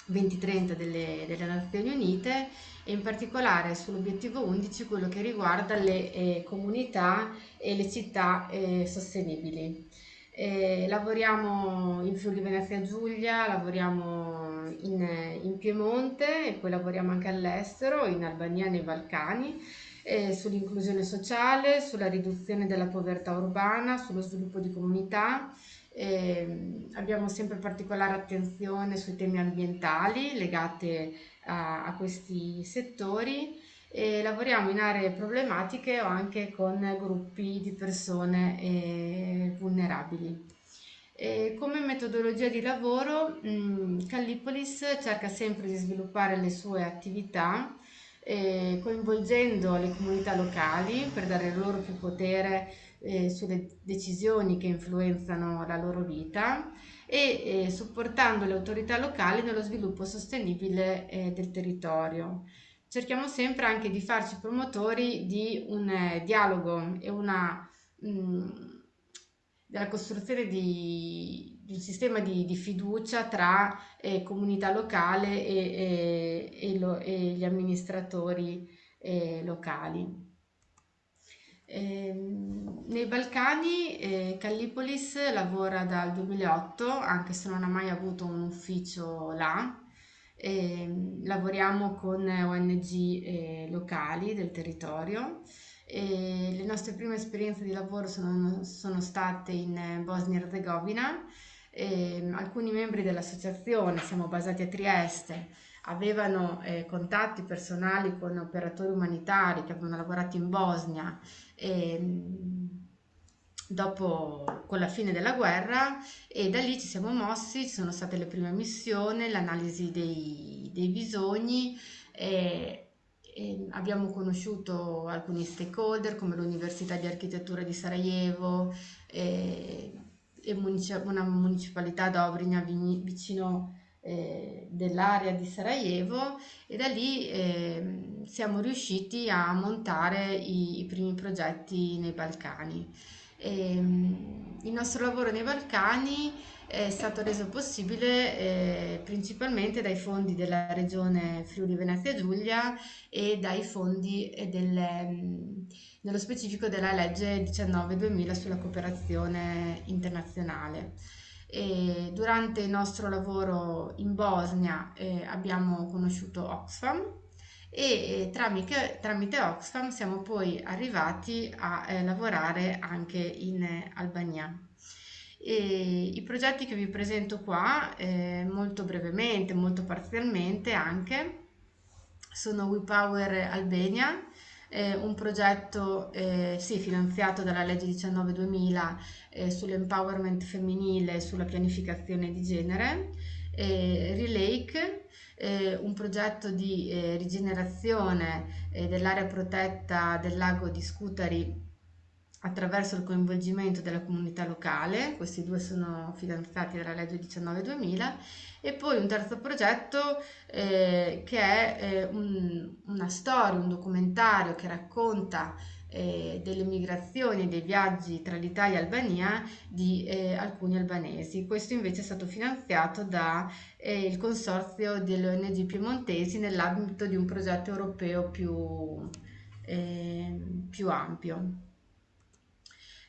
2030 delle, delle, Nazioni Unite e in particolare sull'obiettivo 11 quello che riguarda le eh, comunità e le città eh, sostenibili. Eh, lavoriamo in Friuli Venezia Giulia, lavoriamo in, in Piemonte e poi lavoriamo anche all'estero, in Albania e nei Balcani eh, sull'inclusione sociale, sulla riduzione della povertà urbana, sullo sviluppo di comunità. Eh, abbiamo sempre particolare attenzione sui temi ambientali legati a, a questi settori e lavoriamo in aree problematiche o anche con gruppi di persone eh, vulnerabili. E come metodologia di lavoro mh, mm, Callipolis cerca sempre di sviluppare le sue attività eh, coinvolgendo le comunità locali per dare loro più potere eh, sulle decisioni che influenzano la loro vita e eh, supportando le autorità locali nello sviluppo sostenibile eh, del territorio. Cerchiamo sempre anche di farci promotori di un eh, dialogo e una mh, mm, della costruzione di, di un sistema di, di fiducia tra eh, comunità locale e, e, e, lo, e gli amministratori eh, locali. Eh, nei Balcani eh, Callipolis lavora dal 2008, anche se non ha mai avuto un ufficio là. Eh, lavoriamo con ONG eh, locali del territorio e le nostre prime esperienze di lavoro sono, sono state in Bosnia e Herzegovina. E alcuni membri dell'associazione, siamo basati a Trieste, avevano eh, contatti personali con operatori umanitari che avevano lavorato in Bosnia e, dopo con la fine della guerra e da lì ci siamo mossi, ci sono state le prime missioni, l'analisi dei, dei bisogni e, e abbiamo conosciuto alcuni stakeholder come l'Università di Architettura di Sarajevo e, e una municipalità Dobrina vicino eh, dell'area di Sarajevo e da lì eh, siamo riusciti a montare i, i primi progetti nei Balcani. E, ehm, il nostro lavoro nei Balcani è stato reso possibile eh, principalmente dai fondi della regione Friuli Venezia Giulia e dai fondi del, mm, nello specifico della legge 19-2000 sulla cooperazione internazionale. E durante il nostro lavoro in Bosnia eh, abbiamo conosciuto Oxfam e eh, tramite, tramite, Oxfam siamo poi arrivati a eh, lavorare anche in Albania. E I progetti che vi presento qua, eh, molto brevemente, molto parzialmente anche, sono WePower Albania, eh, un progetto eh, sì, finanziato dalla legge 19-2000 eh, sull'empowerment femminile e sulla pianificazione di genere, eh, Relake, eh, un progetto di eh, rigenerazione dell'area protetta del lago di Scutari attraverso il coinvolgimento della comunità locale, questi due sono finanziati dalla legge 19-2000, e poi un terzo progetto eh, che è eh, un, una storia, un documentario che racconta eh, delle migrazioni e dei viaggi tra l'Italia e Albania di eh, alcuni albanesi. Questo invece è stato finanziato dal eh, consorzio delle ONG piemontesi nell'ambito di un progetto europeo più, eh, più ampio.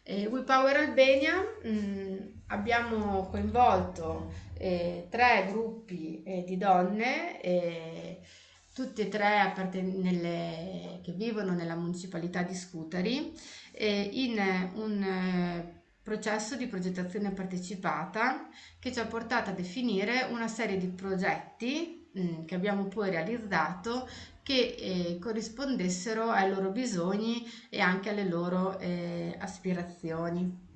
Eh, We Power Albania mh, mm, abbiamo coinvolto eh, tre gruppi eh, di donne, eh, tutte e tre nelle, che vivono nella municipalità di Scutari, eh, in un eh, processo di progettazione partecipata che ci ha portato a definire una serie di progetti mh, mm, che abbiamo poi realizzato che eh, corrispondessero ai loro bisogni e anche alle loro eh, aspirazioni.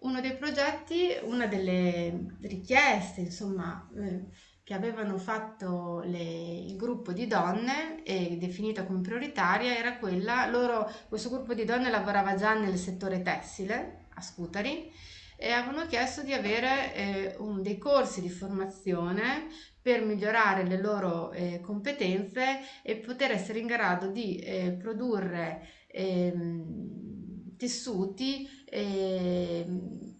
uno dei progetti, una delle richieste, insomma, eh, che avevano fatto le, il gruppo di donne e definita come prioritaria era quella, loro, questo gruppo di donne lavorava già nel settore tessile a Scutari e avevano chiesto di avere eh, un, dei corsi di formazione per migliorare le loro eh, competenze e poter essere in grado di eh, produrre ehm, tessuti ehm,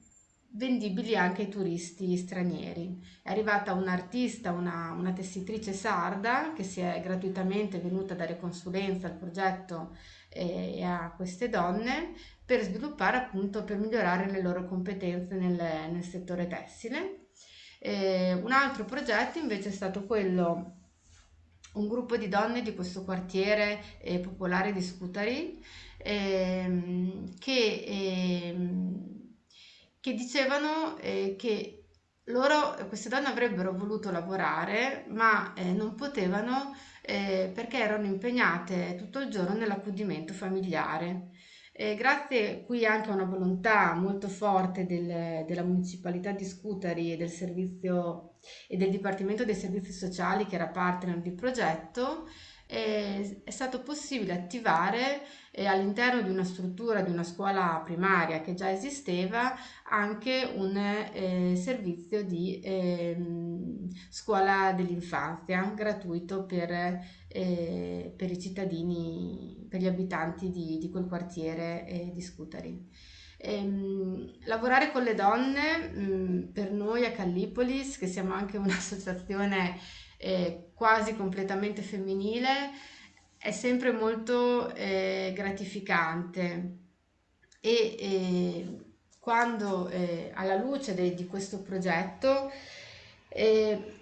vendibili anche ai turisti stranieri. È arrivata un'artista, una, una, tessitrice sarda che si è gratuitamente venuta a dare consulenza al progetto eh, e a queste donne per sviluppare appunto, per migliorare le loro competenze nel, nel settore tessile. Eh, un altro progetto invece è stato quello un gruppo di donne di questo quartiere eh, popolare di Scutari ehm, che ehm, che dicevano eh, che loro, queste donne avrebbero voluto lavorare, ma eh, non potevano eh, perché erano impegnate tutto il giorno nell'accudimento familiare. E grazie qui anche a una volontà molto forte del, della municipalità di Scutari e del servizio e del Dipartimento dei Servizi Sociali che era partner di progetto, è stato possibile attivare eh, all'interno di una struttura di una scuola primaria che già esisteva anche un eh, servizio di eh, scuola dell'infanzia gratuito per, eh, per, i cittadini, per gli abitanti di, di quel quartiere eh, di Scutari. Ehm, lavorare con le donne mh, mm, per noi a Callipolis, che siamo anche un'associazione eh, quasi completamente femminile, è sempre molto eh, gratificante e eh, quando eh, alla luce de, di questo progetto eh,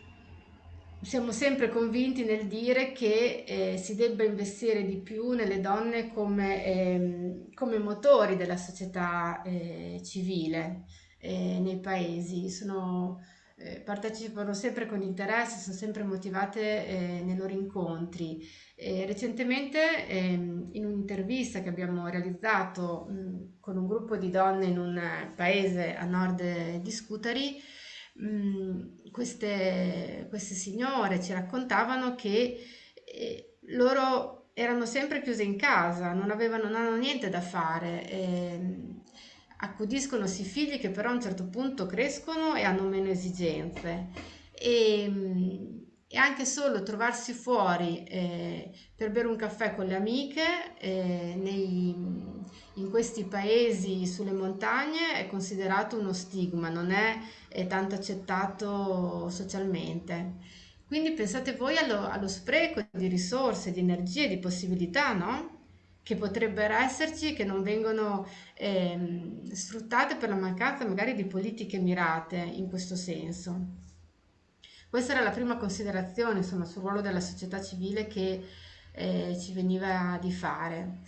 siamo sempre convinti nel dire che eh, si debba investire di più nelle donne come, ehm, come motori della società eh, civile nei paesi. Sono, eh, partecipano sempre con interesse, sono sempre motivate eh, nei loro incontri. Recentemente ehm, in un'intervista che abbiamo realizzato mh, con un gruppo di donne in un paese a nord di Scutari, mh, queste, queste, signore ci raccontavano che eh, loro erano sempre chiuse in casa, non avevano, non avevano niente da fare. Eh, accudiscono sì figli che però a un certo punto crescono e hanno meno esigenze e, e anche solo trovarsi fuori eh, per bere un caffè con le amiche eh, nei, in questi paesi sulle montagne è considerato uno stigma, non è, è tanto accettato socialmente. Quindi pensate voi allo, allo spreco di risorse, di energie, di possibilità, no? che potrebbero esserci che non vengono ehm, sfruttate per la mancanza magari di politiche mirate in questo senso. Questa era la prima considerazione insomma, sul ruolo della società civile che eh, ci veniva di fare.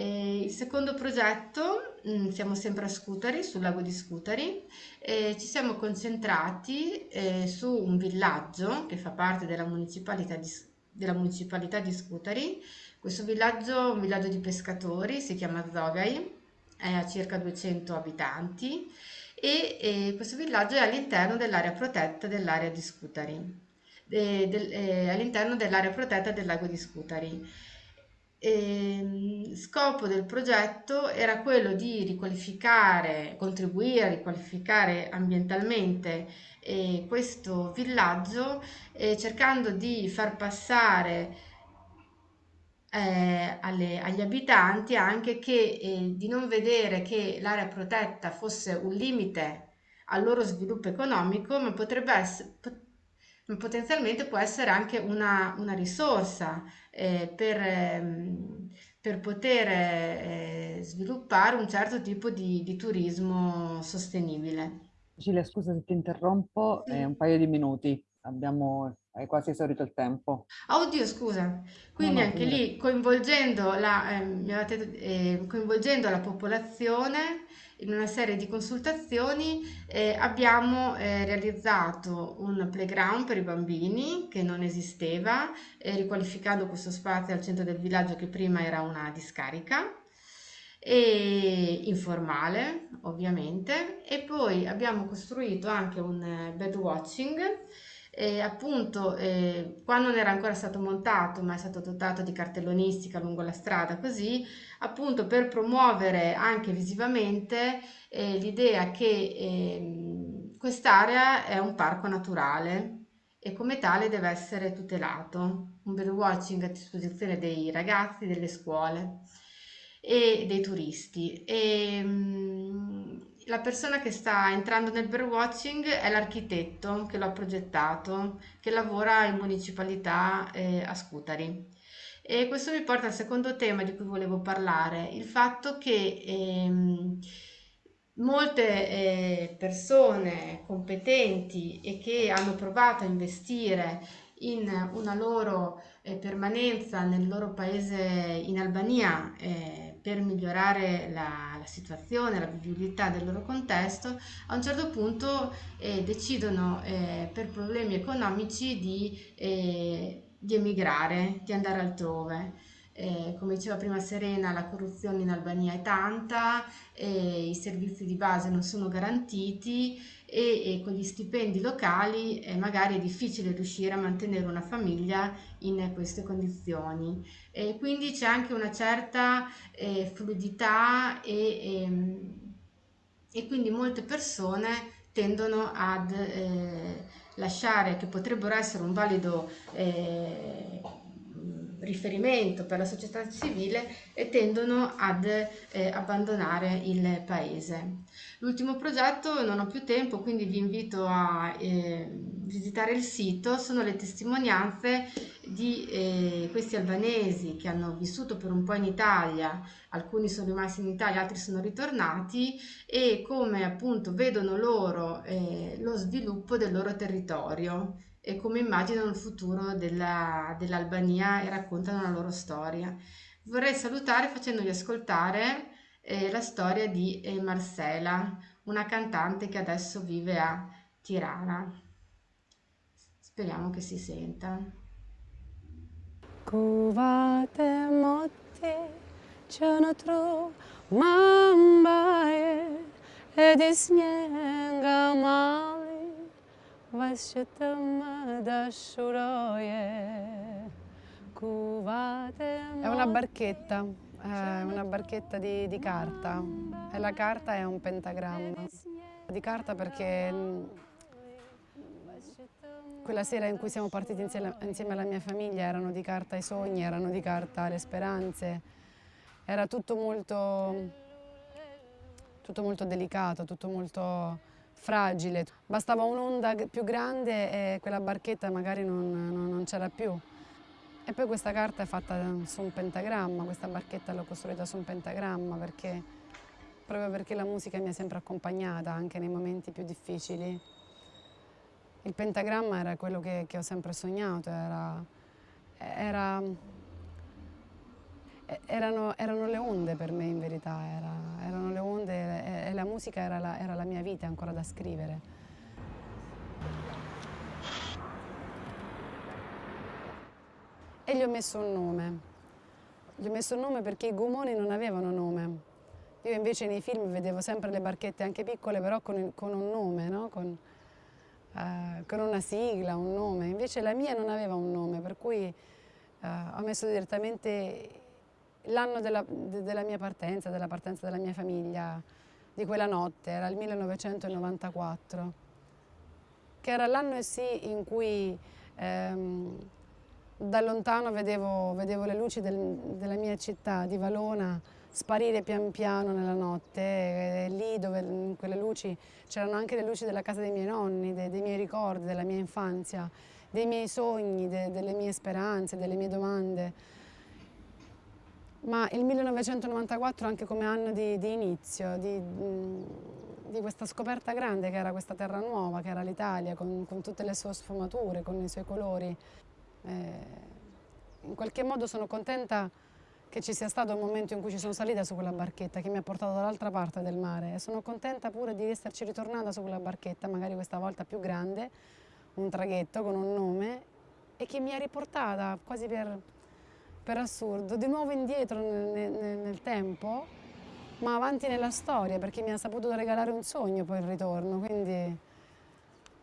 E il secondo progetto, mm, siamo sempre a Scutari, sul lago di Scutari, e ci siamo concentrati eh, su un villaggio che fa parte della municipalità di, della municipalità di Scutari, questo villaggio è un villaggio di pescatori, si chiama Zogai, ha circa 200 abitanti e, e questo villaggio è all'interno dell'area protetta dell'area di Scutari, de, all'interno dell'area protetta del lago di Scutari. E, scopo del progetto era quello di riqualificare, contribuire a riqualificare ambientalmente eh, questo villaggio eh, cercando di far passare eh, alle, agli abitanti anche che eh, di non vedere che l'area protetta fosse un limite al loro sviluppo economico, ma potrebbe essere potenzialmente può essere anche una, una risorsa eh, per, ehm, per, poter eh, sviluppare un certo tipo di, di turismo sostenibile. Cecilia, scusa se ti interrompo, sì. un paio di minuti, abbiamo hai quasi esaurito il tempo. Oddio, scusa. Quindi no, no, anche lì coinvolgendo la, eh, eh, coinvolgendo la popolazione in una serie di consultazioni eh, abbiamo eh, realizzato un playground per i bambini che non esisteva, eh, riqualificando questo spazio al centro del villaggio che prima era una discarica. e informale ovviamente e poi abbiamo costruito anche un eh, bed watching e appunto eh, qua non era ancora stato montato ma è stato dotato di cartellonistica lungo la strada così appunto per promuovere anche visivamente eh, l'idea che eh, quest'area è un parco naturale e come tale deve essere tutelato un bed watching a disposizione dei ragazzi delle scuole e dei turisti. E, um, la persona che sta entrando nel birdwatching è l'architetto che lo ha progettato, che lavora in municipalità eh, a Scutari. E questo mi porta al secondo tema di cui volevo parlare, il fatto che ehm, molte eh, persone competenti e che hanno provato a investire in una loro eh, permanenza nel loro paese in Albania eh, per migliorare la, la, situazione, la vivibilità del loro contesto, a un certo punto eh, decidono eh, per problemi economici di, eh, di, emigrare, di andare altrove. Eh, come diceva prima Serena, la corruzione in Albania è tanta, i servizi di base non sono garantiti e, e con gli stipendi locali eh, magari è difficile riuscire a mantenere una famiglia in queste condizioni. E quindi c'è anche una certa eh, fluidità e, e, ehm, e, quindi molte persone tendono ad eh, lasciare, che potrebbero essere un valido eh, riferimento per la società civile e tendono ad eh, abbandonare il paese. L'ultimo progetto, non ho più tempo, quindi vi invito a eh, visitare il sito, sono le testimonianze di eh, questi albanesi che hanno vissuto per un po' in Italia, alcuni sono rimasti in Italia, altri sono ritornati e come appunto vedono loro eh, lo sviluppo del loro territorio e come immaginano il futuro dell'Albania dell e raccontano la loro storia. Vorrei salutare facendovi ascoltare eh, la storia di eh, Marcela, una cantante che adesso vive a Tirana. Speriamo che si senta. Kuvate motti cenotru mambae ed Vasciatama dashuroye È una barchetta, è una barchetta di, di, carta. E la carta è un pentagramma. Di carta perché mm, quella sera in cui siamo partiti insieme, insieme alla mia famiglia erano di carta i sogni, erano di carta le speranze, era tutto molto, tutto molto delicato, tutto molto fragile. Bastava un'onda più grande e quella barchetta magari non, non, non c'era più. E poi questa carta è fatta su un pentagramma, questa barchetta l'ho costruita su un pentagramma perché, proprio perché la musica mi ha sempre accompagnata anche nei momenti più difficili. Il pentagramma era quello che, che ho sempre sognato, era, era erano, erano, le onde per me in verità, era, erano le onde e, la musica era la, era la mia vita ancora da scrivere. E gli ho messo un nome. Gli ho messo un nome perché i gomoni non avevano nome. Io invece nei film vedevo sempre le barchette anche piccole, però con, con un nome, no? con, uh, con, una sigla, un nome. Invece la mia non aveva un nome, per cui uh, ho messo direttamente l'anno della, della, mia partenza, della partenza della mia famiglia, di quella notte, era il 1994, che era l'anno sì in cui ehm, da lontano vedevo, vedevo le luci del, della mia città, di Valona, sparire pian piano nella notte e lì dove in quelle luci c'erano anche le luci della casa dei miei nonni, dei, dei miei ricordi, della mia infanzia, dei miei sogni, de, delle mie speranze, delle mie domande ma il 1994 anche come anno di, di inizio, di, di, questa scoperta grande che era questa terra nuova, che era l'Italia, con, con, tutte le sue sfumature, con i suoi colori. Eh, in qualche modo sono contenta che ci sia stato un momento in cui ci sono salita su quella barchetta che mi ha portato dall'altra parte del mare e sono contenta pure di esserci ritornata su quella barchetta, magari questa volta più grande, un traghetto con un nome e che mi ha riportata quasi per per assurdo, di nuovo indietro nel, nel, nel tempo ma avanti nella storia perché mi ha saputo regalare un sogno poi il ritorno, quindi,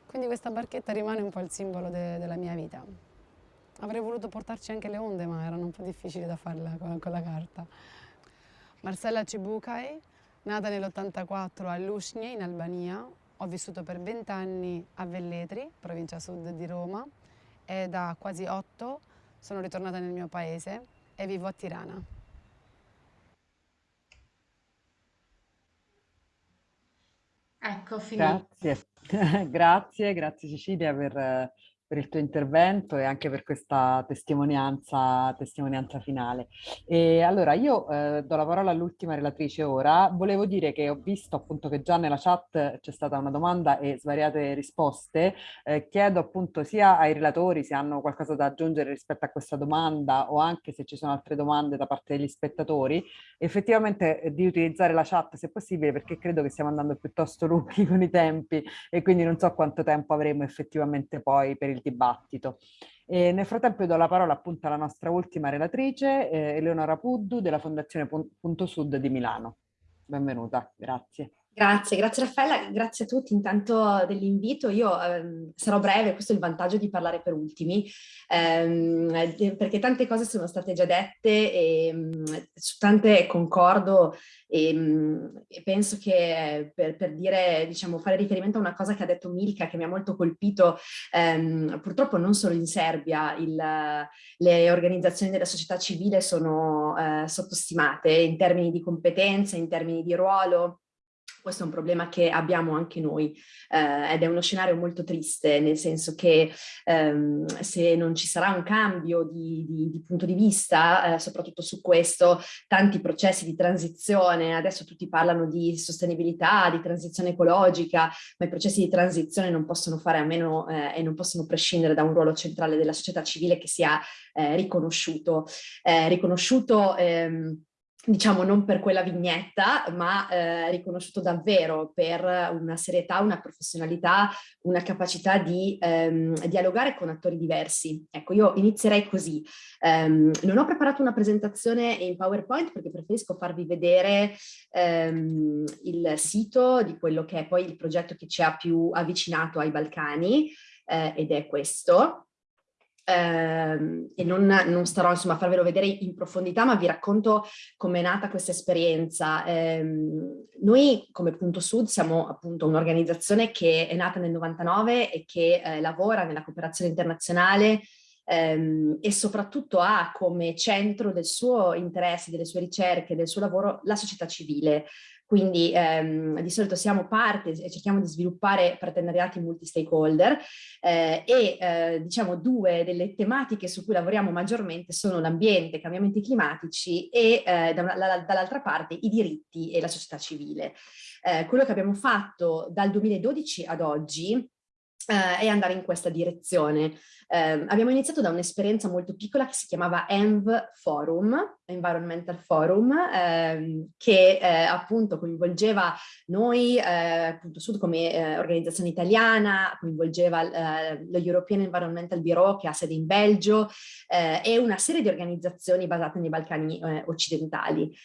quindi questa barchetta rimane un po' il simbolo de, della mia vita. Avrei voluto portarci anche le onde, ma erano un po' difficili da farla con, con la carta. Marcella Cibucai, nata nell'84 a Lusnie in Albania, ho vissuto per 20 anni a Velletri, provincia sud di Roma, e da quasi 8 sono ritornata nel mio paese e vivo a Tirana. Ecco, finito. Grazie, grazie, grazie Cecilia per per il tuo intervento e anche per questa testimonianza, testimonianza finale. E allora io eh, do la parola all'ultima relatrice ora. Volevo dire che ho visto appunto che già nella chat c'è stata una domanda e svariate risposte. Eh, chiedo appunto sia ai relatori se hanno qualcosa da aggiungere rispetto a questa domanda o anche se ci sono altre domande da parte degli spettatori, effettivamente eh, di utilizzare la chat se possibile perché credo che stiamo andando piuttosto lunghi con i tempi e quindi non so quanto tempo avremo effettivamente poi per il il dibattito. E nel frattempo do la parola appunto alla nostra ultima relatrice, eh, Eleonora Puddu della Fondazione Punto Sud di Milano. Benvenuta, grazie. Grazie, grazie Raffaella, grazie a tutti intanto dell'invito. Io ehm, sarò breve, questo è il vantaggio di parlare per ultimi, ehm, perché tante cose sono state già dette e mm, su tante concordo e, mm, e penso che per, per, dire, diciamo, fare riferimento a una cosa che ha detto Milka che mi ha molto colpito, ehm, purtroppo non solo in Serbia il, le organizzazioni della società civile sono eh, sottostimate in termini di competenze, in termini di ruolo, questo è un problema che abbiamo anche noi eh, ed è uno scenario molto triste, nel senso che ehm, se non ci sarà un cambio di, di, di punto di vista, eh, soprattutto su questo, tanti processi di transizione, adesso tutti parlano di sostenibilità, di transizione ecologica, ma i processi di transizione non possono fare a meno eh, e non possono prescindere da un ruolo centrale della società civile che sia eh, riconosciuto. Eh, riconosciuto ehm, diciamo non per quella vignetta, ma eh, riconosciuto davvero per una serietà, una professionalità, una capacità di ehm, dialogare con attori diversi. Ecco, io inizierei così. Um, non ho preparato una presentazione in PowerPoint perché preferisco farvi vedere um, il sito di quello che è poi il progetto che ci ha più avvicinato ai Balcani, eh, ed è questo e non, non, starò insomma a farvelo vedere in profondità, ma vi racconto come è nata questa esperienza. Eh, noi come Punto Sud siamo appunto un'organizzazione che è nata nel 99 e che eh, lavora nella cooperazione internazionale ehm, e soprattutto ha come centro del suo interesse, delle sue ricerche, del suo lavoro la società civile. Quindi ehm, di solito siamo parte e cerchiamo di sviluppare partenariati multi-stakeholder eh, e eh, diciamo due delle tematiche su cui lavoriamo maggiormente sono l'ambiente, i cambiamenti climatici e eh, dall'altra parte i diritti e la società civile. Eh, quello che abbiamo fatto dal 2012 ad oggi Uh, e andare in questa direzione. Uh, abbiamo iniziato da un'esperienza molto piccola che si chiamava ENV Forum, Environmental Forum, uh, che eh, appunto coinvolgeva noi, appunto Sud come organizzazione italiana, coinvolgeva lo European Environmental Bureau che ha sede in Belgio e una serie di organizzazioni basate nei Balcani occidentali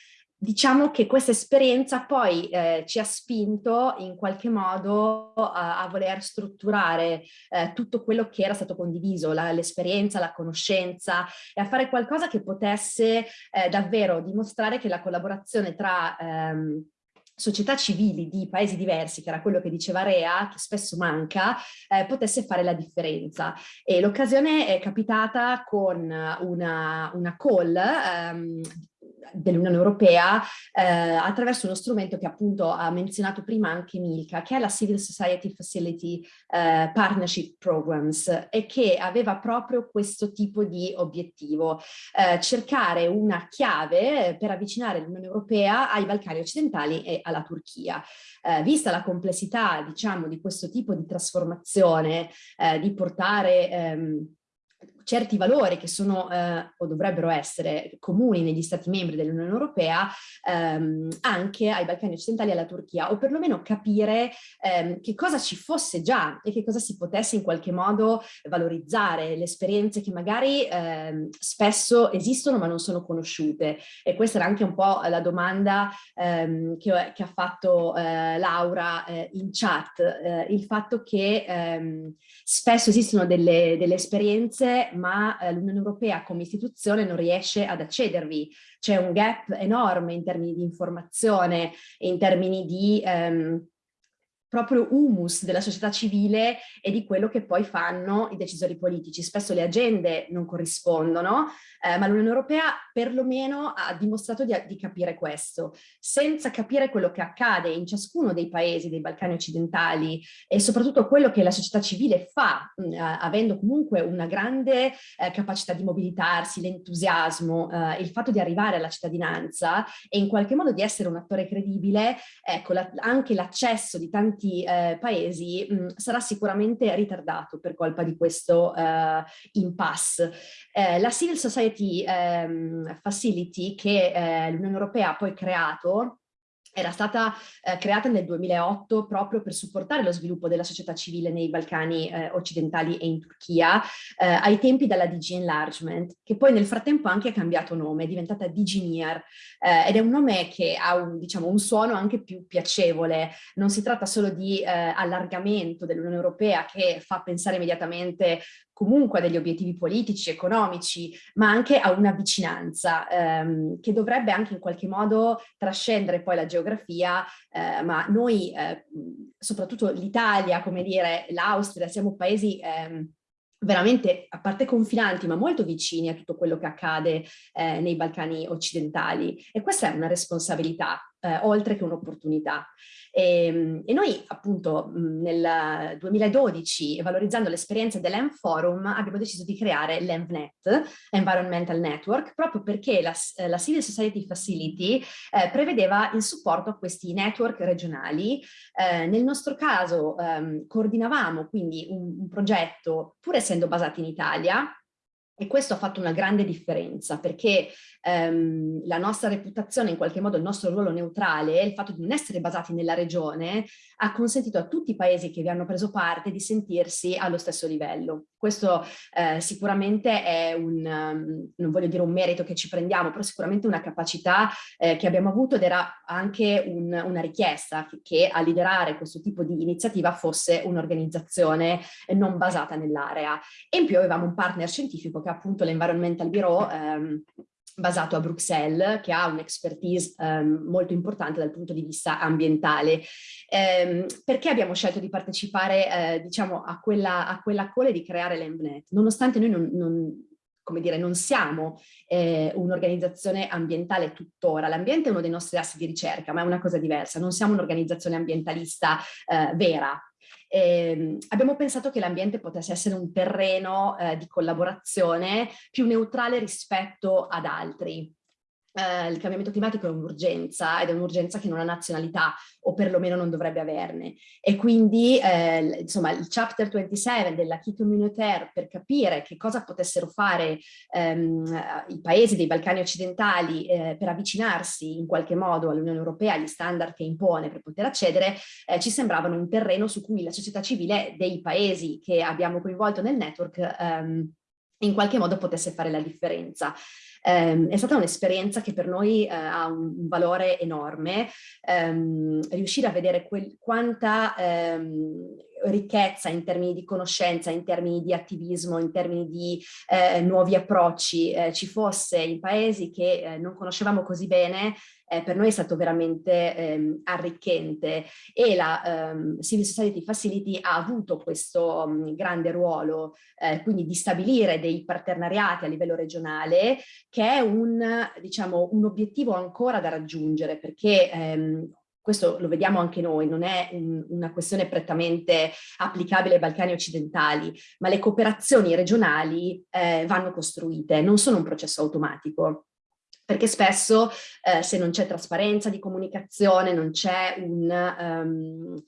diciamo che questa esperienza poi eh, ci ha spinto in qualche modo a, a voler strutturare eh, tutto quello che era stato condiviso, l'esperienza, la, la, conoscenza e a fare qualcosa che potesse eh, davvero dimostrare che la collaborazione tra ehm, società civili di paesi diversi, che era quello che diceva Rea, che spesso manca, eh, potesse fare la differenza. E l'occasione è capitata con una, una call ehm, dell'Unione Europea eh, attraverso uno strumento che appunto ha menzionato prima anche Milka, che è la Civil Society Facility eh, Partnership Programs e che aveva proprio questo tipo di obiettivo, eh, cercare una chiave per avvicinare l'Unione Europea ai Balcani occidentali e alla Turchia. Eh, vista la complessità diciamo di questo tipo di trasformazione, eh, di portare ehm, certi valori che sono eh, o dovrebbero essere comuni negli stati membri dell'Unione Europea ehm, anche ai Balcani occidentali e alla Turchia o perlomeno capire ehm, che cosa ci fosse già e che cosa si potesse in qualche modo valorizzare, le esperienze che magari ehm, spesso esistono ma non sono conosciute. E questa era anche un po' la domanda ehm, che, che, ha fatto eh, Laura eh, in chat, eh, il fatto che ehm, spesso esistono delle, delle esperienze ma eh, l'Unione Europea come istituzione non riesce ad accedervi. C'è un gap enorme in termini di informazione, in termini di ehm, proprio humus della società civile e di quello che poi fanno i decisori politici. Spesso le agende non corrispondono, eh, ma l'Unione Europea perlomeno ha dimostrato di, di, capire questo. Senza capire quello che accade in ciascuno dei paesi dei Balcani occidentali e soprattutto quello che la società civile fa, mh, mm, avendo comunque una grande eh, capacità di mobilitarsi, l'entusiasmo, eh, il fatto di arrivare alla cittadinanza e in qualche modo di essere un attore credibile, ecco, la, anche l'accesso di tanti tanti eh, paesi mh, sarà sicuramente ritardato per colpa di questo eh, impasse. Eh, la Civil Society ehm, Facility che eh, l'Unione Europea ha poi creato era stata eh, creata nel 2008 proprio per supportare lo sviluppo della società civile nei Balcani eh, occidentali e in Turchia, eh, ai tempi della DG Enlargement, che poi nel frattempo anche ha cambiato nome, è diventata DG NIR, eh, ed è un nome che ha un, diciamo, un, suono anche più piacevole, non si tratta solo di eh, allargamento dell'Unione Europea che fa pensare immediatamente comunque a degli obiettivi politici, economici, ma anche a una vicinanza ehm, che dovrebbe anche in qualche modo trascendere poi la geografia, eh, ma noi, eh, soprattutto l'Italia, come dire, l'Austria, siamo paesi ehm, veramente, a parte confinanti, ma molto vicini a tutto quello che accade eh, nei Balcani occidentali. E questa è una responsabilità, eh, oltre che un'opportunità. E, ehm, e, noi appunto nel 2012, valorizzando l'esperienza dell'ENV Forum, abbiamo deciso di creare l'ENVNet, Environmental Network, proprio perché la, la Civil Society Facility eh, prevedeva il supporto a questi network regionali. Eh, nel nostro caso ehm, coordinavamo quindi un, un progetto, pur essendo basato in Italia, e questo ha fatto una grande differenza perché ehm, la nostra reputazione, in qualche modo il nostro ruolo neutrale, il fatto di non essere basati nella regione, ha consentito a tutti i paesi che vi hanno preso parte di sentirsi allo stesso livello. Questo eh, sicuramente è un, um, non voglio dire un merito che ci prendiamo, però sicuramente una capacità eh, che abbiamo avuto ed era anche un, una richiesta che, a liderare questo tipo di iniziativa fosse un'organizzazione non basata nell'area. E in più avevamo un partner scientifico che appunto l'Environmental Bureau ehm, basato a Bruxelles, che ha un'expertise ehm, molto importante dal punto di vista ambientale. Ehm, perché abbiamo scelto di partecipare, eh, diciamo, a quella, a quella call e di creare l'Embnet? Nonostante noi non, non come dire, non siamo eh, un'organizzazione ambientale tuttora, l'ambiente è uno dei nostri assi di ricerca, ma è una cosa diversa, non siamo un'organizzazione ambientalista eh, vera, eh, abbiamo pensato che l'ambiente potesse essere un terreno eh, di collaborazione più neutrale rispetto ad altri eh, il cambiamento climatico è un'urgenza ed è un'urgenza che non ha nazionalità o perlomeno non dovrebbe averne e quindi eh, insomma il chapter 27 della Key Communautaire per capire che cosa potessero fare ehm, i paesi dei Balcani occidentali eh, per avvicinarsi in qualche modo all'Unione Europea, agli standard che impone per poter accedere, eh, ci sembravano un terreno su cui la società civile dei paesi che abbiamo coinvolto nel network ehm, in qualche modo potesse fare la differenza. Eh, è stata un'esperienza che per noi eh, ha un, valore enorme, ehm, riuscire a vedere quel, quanta ehm, ricchezza in termini di conoscenza, in termini di attivismo, in termini di eh, nuovi approcci eh, ci fosse in paesi che eh, non conoscevamo così bene eh, per noi è stato veramente ehm, arricchente. E la ehm, Civil Society Facility ha avuto questo um, grande ruolo, eh, quindi di stabilire dei partenariati a livello regionale, che è un, diciamo, un obiettivo ancora da raggiungere, perché ehm, questo lo vediamo anche noi, non è un, una questione prettamente applicabile ai Balcani occidentali, ma le cooperazioni regionali eh, vanno costruite, non sono un processo automatico. Perché spesso eh, se non c'è trasparenza di comunicazione, non c'è un, um,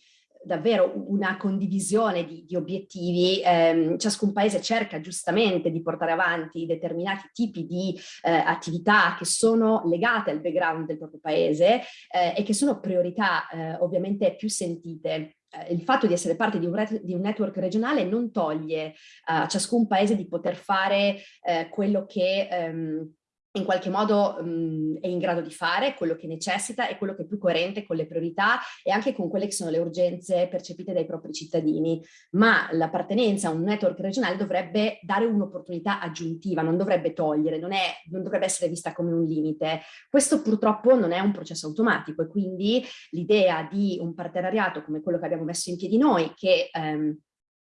davvero una condivisione di, di obiettivi, ehm, ciascun paese cerca giustamente di portare avanti determinati tipi di eh, attività che sono legate al background del proprio paese eh, e che sono priorità eh, ovviamente più sentite. Eh, il fatto di essere parte di un, network regionale non toglie a ciascun paese di poter fare eh, quello che ehm, in qualche modo mh, è in grado di fare, quello che necessita e quello che è più coerente con le priorità e anche con quelle che sono le urgenze percepite dai propri cittadini. Ma l'appartenenza a un network regionale dovrebbe dare un'opportunità aggiuntiva, non dovrebbe togliere, non, è, non dovrebbe essere vista come un limite. Questo purtroppo non è un processo automatico e quindi l'idea di un partenariato come quello che abbiamo messo in piedi noi, che ehm,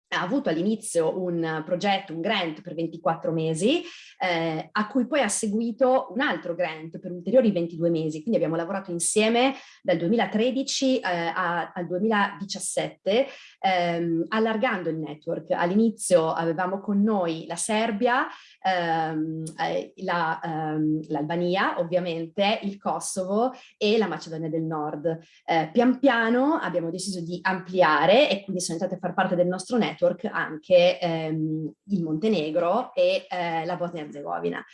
ha avuto all'inizio un progetto, un grant per 24 mesi, eh, a cui poi ha seguito un altro grant per ulteriori 22 mesi. Quindi abbiamo lavorato insieme dal 2013 eh, a, al 2017, ehm, allargando il network. All'inizio avevamo con noi la Serbia, ehm, eh, l'Albania, la, ehm, ovviamente, il Kosovo e la Macedonia del Nord. Eh, pian piano abbiamo deciso di ampliare e quindi sono entrate a far parte del nostro network network anche ehm, il Montenegro e eh, la Bosnia-Herzegovina.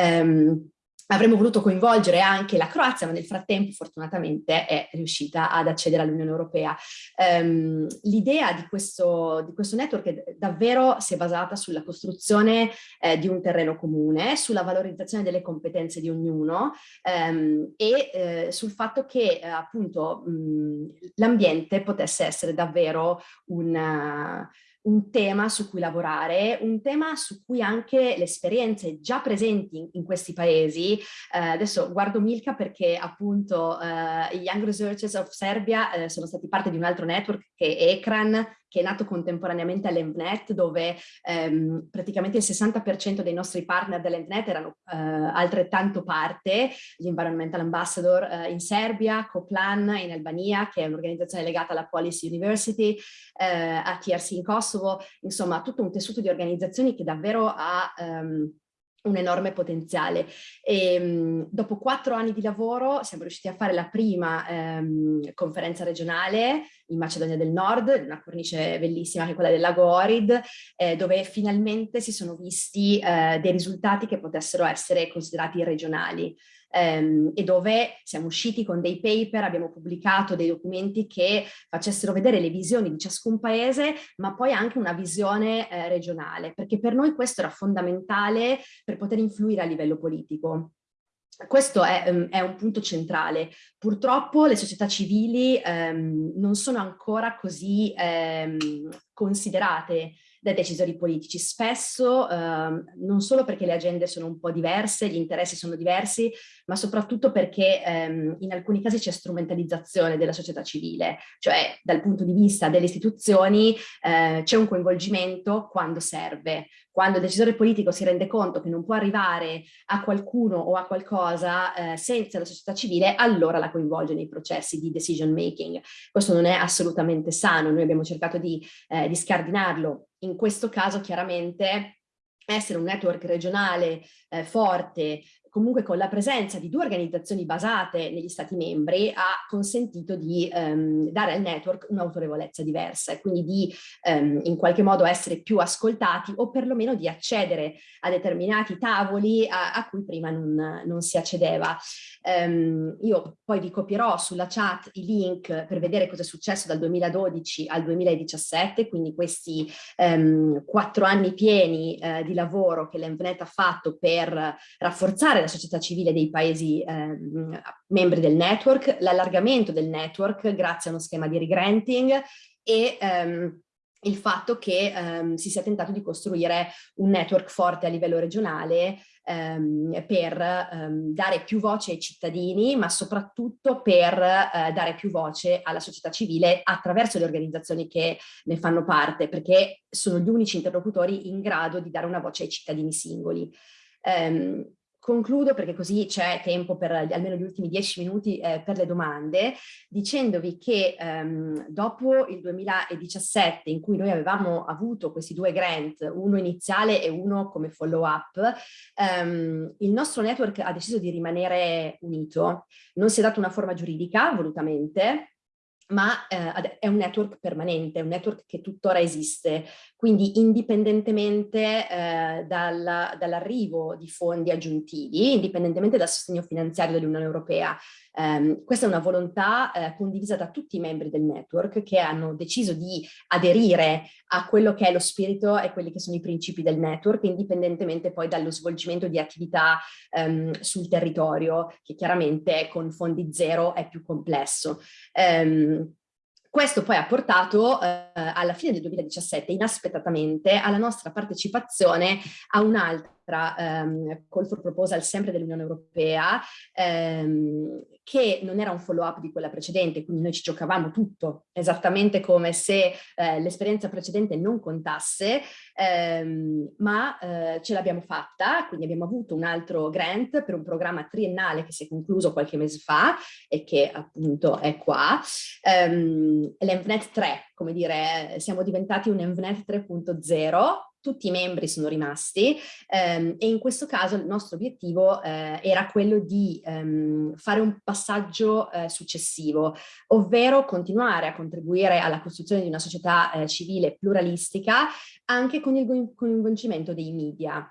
Um, avremmo voluto coinvolgere anche la Croazia, ma nel frattempo fortunatamente è riuscita ad accedere all'Unione Europea. Um, L'idea di di questo network davvero si è basata sulla costruzione eh, di un terreno comune, sulla valorizzazione delle competenze di ognuno um, e eh, sul fatto che eh, appunto l'ambiente potesse essere davvero una un tema su cui lavorare, un tema su cui anche le esperienze già presenti in, in questi paesi, eh, adesso guardo Milka perché appunto eh, i Young Researchers of Serbia eh, sono stati parte di un altro network che è ECRAN, che è nato contemporaneamente all'ENVNet, dove ehm, praticamente il 60% dei nostri partner dell'ENVNet erano eh, altrettanto parte, gli Environmental Ambassador eh, in Serbia, Coplan in Albania, che è un'organizzazione legata alla Policy University, eh, a TRC in Kosovo, insomma tutto un tessuto di organizzazioni che davvero ha... Ehm, un enorme potenziale. E, mh, dopo quattro anni di lavoro siamo riusciti a fare la prima ehm, conferenza regionale in Macedonia del Nord, una cornice bellissima che è quella del lago Orid, eh, dove finalmente si sono visti eh, dei risultati che potessero essere considerati regionali ehm, e dove siamo usciti con dei paper, abbiamo pubblicato dei documenti che facessero vedere le visioni di ciascun paese, ma poi anche una visione eh, regionale, perché per noi questo era fondamentale per poter influire a livello politico. Questo è, um, è, un punto centrale. Purtroppo le società civili um, non sono ancora così um, considerate dai decisori politici, spesso ehm, non solo perché le agende sono un po' diverse, gli interessi sono diversi, ma soprattutto perché ehm, in alcuni casi c'è strumentalizzazione della società civile, cioè dal punto di vista delle istituzioni eh, c'è un coinvolgimento quando serve, quando il decisore politico si rende conto che non può arrivare a qualcuno o a qualcosa eh, senza la società civile, allora la coinvolge nei processi di decision making. Questo non è assolutamente sano, noi abbiamo cercato di, eh, di scardinarlo in questo caso chiaramente essere un network regionale eh, forte, comunque con la presenza di due organizzazioni basate negli stati membri ha consentito di ehm, dare al network un'autorevolezza diversa e quindi di ehm, in qualche modo essere più ascoltati o perlomeno di accedere a determinati tavoli a, a cui prima non, non si accedeva. Um, io poi vi copierò sulla chat i link per vedere cosa è successo dal 2012 al 2017, quindi questi um, quattro anni pieni uh, di lavoro che l'Envnet ha fatto per rafforzare la società civile dei paesi um, membri del network, l'allargamento del network grazie a uno schema di regranting e il fatto che um, si sia tentato di costruire un network forte a livello regionale um, per um, dare più voce ai cittadini, ma soprattutto per uh, dare più voce alla società civile attraverso le organizzazioni che ne fanno parte, perché sono gli unici interlocutori in grado di dare una voce ai cittadini singoli. Um, Concludo perché così c'è tempo per almeno gli ultimi dieci minuti eh, per le domande, dicendovi che ehm, dopo il 2017 in cui noi avevamo avuto questi due grant, uno iniziale e uno come follow up, ehm, il nostro network ha deciso di rimanere unito, non si è dato una forma giuridica volutamente, ma eh, è un network permanente, è un network che tuttora esiste, quindi indipendentemente eh, dall'arrivo di fondi aggiuntivi, indipendentemente dal sostegno finanziario dell'Unione Europea. Um, questa è una volontà eh, condivisa da tutti i membri del network che hanno deciso di aderire a quello che è lo spirito e quelli che sono i principi del network, indipendentemente poi dallo svolgimento di attività um, sul territorio, che chiaramente con fondi zero è più complesso. Um, questo poi ha portato eh, alla fine del 2017 inaspettatamente alla nostra partecipazione a un'altra ehm, call for proposal sempre dell'Unione Europea ehm, che non era un follow up di quella precedente, quindi noi ci giocavamo tutto esattamente come se eh, l'esperienza precedente non contasse, ehm, ma eh, ce l'abbiamo fatta, quindi abbiamo avuto un altro grant per un programma triennale che si è concluso qualche mese fa e che appunto è qua, ehm, l'EnvNet 3, come dire, siamo diventati un EnvNet 3.0 tutti i membri sono rimasti ehm, e in questo caso il nostro obiettivo eh, era quello di ehm, fare un passaggio eh, successivo, ovvero continuare a contribuire alla costruzione di una società eh, civile pluralistica anche con il coinvolgimento dei media,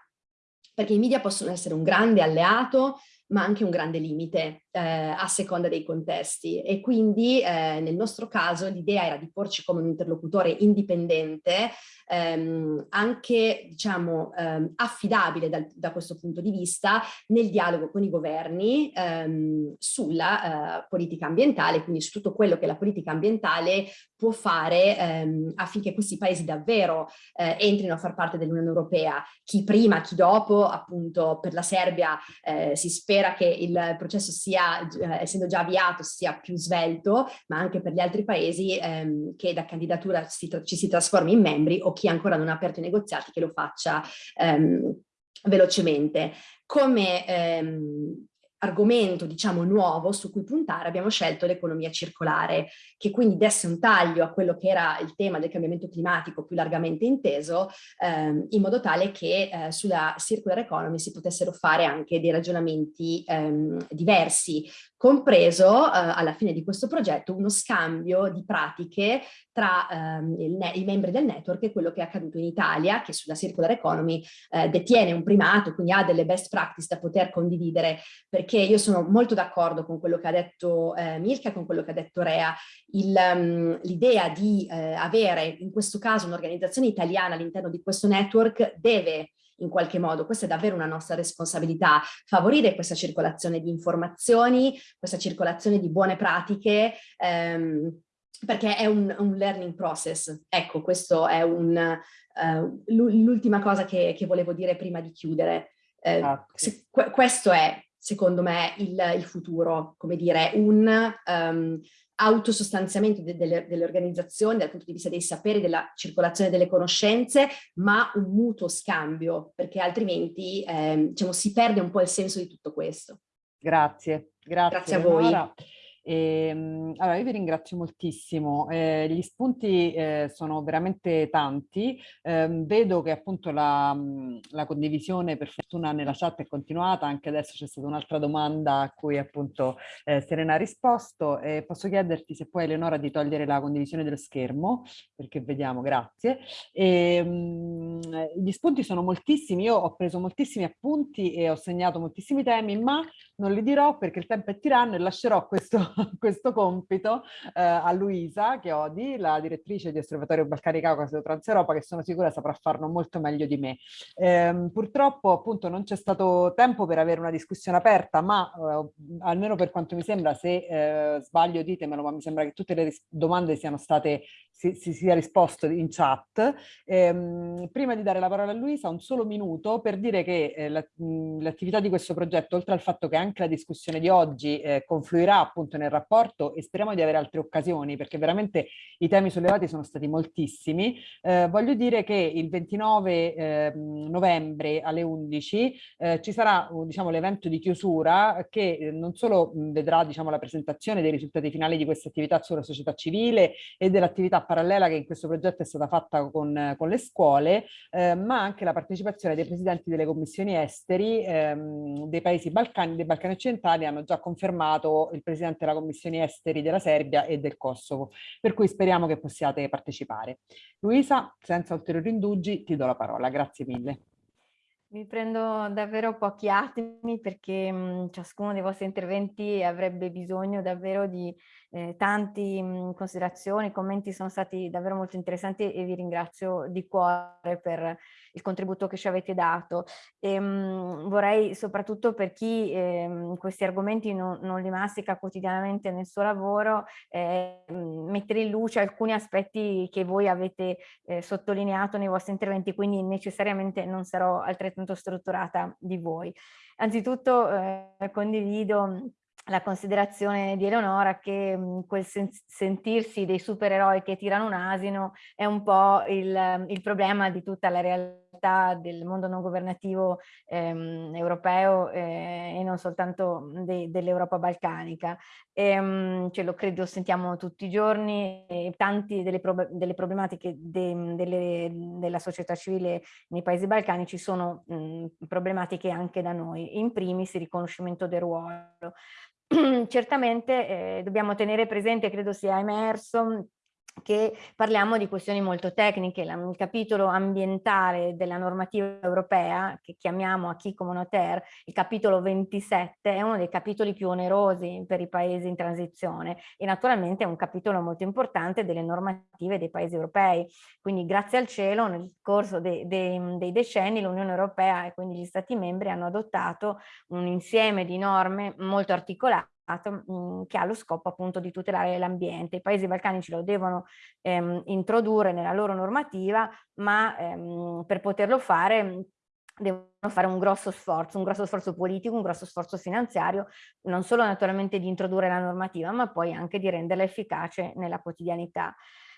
perché i media possono essere un grande alleato ma anche un grande limite eh, a seconda dei contesti. E quindi eh, nel nostro caso l'idea era di porci come un interlocutore indipendente ehm, anche diciamo ehm, affidabile dal, da questo punto di vista nel dialogo con i governi ehm, sulla eh, politica ambientale, quindi su tutto quello che la politica ambientale può fare ehm, affinché questi paesi davvero eh, entrino a far parte dell'Unione Europea, chi prima, chi dopo, appunto per la Serbia eh, si spera che il processo sia, eh, essendo già avviato, sia più svelto, ma anche per gli altri paesi ehm, che da candidatura si ci si trasformi in membri o chi ancora non ha aperto i negoziati che lo faccia ehm, velocemente. Come ehm, argomento diciamo nuovo su cui puntare abbiamo scelto l'economia circolare che quindi desse un taglio a quello che era il tema del cambiamento climatico più largamente inteso ehm, in modo tale che eh, sulla circular economy si potessero fare anche dei ragionamenti ehm, diversi compreso eh, alla fine di questo progetto uno scambio di pratiche tra ehm, i membri del network e quello che è accaduto in Italia, che sulla circular economy eh, detiene un primato, quindi ha delle best practice da poter condividere, perché io sono molto d'accordo con quello che ha detto eh, Milka, con quello che ha detto Rea, um, l'idea di eh, avere in questo caso un'organizzazione italiana all'interno di questo network deve in qualche modo, questa è davvero una nostra responsabilità, favorire questa circolazione di informazioni, questa circolazione di buone pratiche, ehm, perché è un, un, learning process. Ecco, questo è uh, l'ultima cosa che, che, volevo dire prima di chiudere. Eh, se, questo è, secondo me, il, il futuro, come dire, un um, autosostanziamento de delle, delle, organizzazioni dal punto di vista dei saperi, della circolazione delle conoscenze, ma un mutuo scambio, perché altrimenti eh, diciamo, si perde un po' il senso di tutto questo. Grazie, grazie, grazie a voi. E, ehm, allora, io vi ringrazio moltissimo. Eh, gli spunti eh, sono veramente tanti. Eh, vedo che appunto la, la, condivisione per fortuna nella chat è continuata, anche adesso c'è stata un'altra domanda a cui appunto eh, Serena ha risposto. posso chiederti se puoi Eleonora di togliere la condivisione dello schermo, perché vediamo, grazie. E, ehm, gli spunti sono moltissimi, io ho preso moltissimi appunti e ho segnato moltissimi temi, ma non li dirò perché il tempo è tiranno e lascerò questo questo compito eh, a Luisa Chiodi, la direttrice di Osservatorio Balcani Caucaso Transeuropa, che sono sicura saprà farlo molto meglio di me. Eh, purtroppo appunto non c'è stato tempo per avere una discussione aperta, ma eh, almeno per quanto mi sembra, se eh, sbaglio ditemelo, ma mi sembra che tutte le domande siano state, si, si sia risposto in chat. Ehm, prima di dare la parola a Luisa, un solo minuto per dire che eh, l'attività la, di questo progetto, oltre al fatto che anche la discussione di oggi eh, confluirà appunto nel rapporto e speriamo di avere altre occasioni perché veramente i temi sollevati sono stati moltissimi. Eh, voglio dire che il 29 eh, novembre alle 11 eh, ci sarà diciamo, l'evento di chiusura che eh, non solo vedrà diciamo, la presentazione dei risultati finali di questa attività sulla società civile e dell'attività parallela che in questo progetto è stata fatta con, con le scuole, eh, ma anche la partecipazione dei presidenti delle commissioni esteri ehm, dei paesi balcani, dei Balcani occidentali hanno già confermato il presidente della commissione esteri della Serbia e del Kosovo, per cui speriamo che possiate partecipare. Luisa, senza ulteriori indugi, ti do la parola. Grazie mille. Vi prendo davvero pochi attimi perché mh, ciascuno dei vostri interventi avrebbe bisogno davvero di eh, tante considerazioni, i commenti sono stati davvero molto interessanti e vi ringrazio di cuore per il contributo che ci avete dato. E, ehm, mh, vorrei soprattutto per chi eh, questi argomenti non, non, li mastica quotidianamente nel suo lavoro, eh, mettere in luce alcuni aspetti che voi avete eh, sottolineato nei vostri interventi, quindi necessariamente non sarò altrettanto strutturata di voi. Anzitutto eh, condivido la considerazione di Eleonora che mh, quel sen sentirsi dei supereroi che tirano un asino è un po' il, il problema di tutta la realtà del mondo non governativo ehm, europeo eh, e non soltanto de dell'Europa balcanica. E, mh, ce lo credo sentiamo tutti i giorni e tanti delle, pro delle problematiche de delle, della società civile nei paesi balcanici sono mh, problematiche anche da noi, in primis il riconoscimento del ruolo. certamente eh, dobbiamo tenere presente, credo sia emerso, che parliamo di questioni molto tecniche, il capitolo ambientale della normativa europea, che chiamiamo a chi communautaire, il capitolo 27, è uno dei capitoli più onerosi per i paesi in transizione e naturalmente è un capitolo molto importante delle normative dei paesi europei. Quindi grazie al cielo nel corso dei, dei, dei decenni l'Unione Europea e quindi gli Stati membri hanno adottato un insieme di norme molto articolate Mhmm, che ha lo scopo appunto di tutelare l'ambiente. I paesi balcanici lo devono ehm, introdurre nella loro normativa, ma ehm, per poterlo fare mhmm, devono fare un grosso sforzo, un grosso sforzo politico, un grosso sforzo finanziario, non solo naturalmente di introdurre la normativa, ma poi anche di renderla efficace nella quotidianità.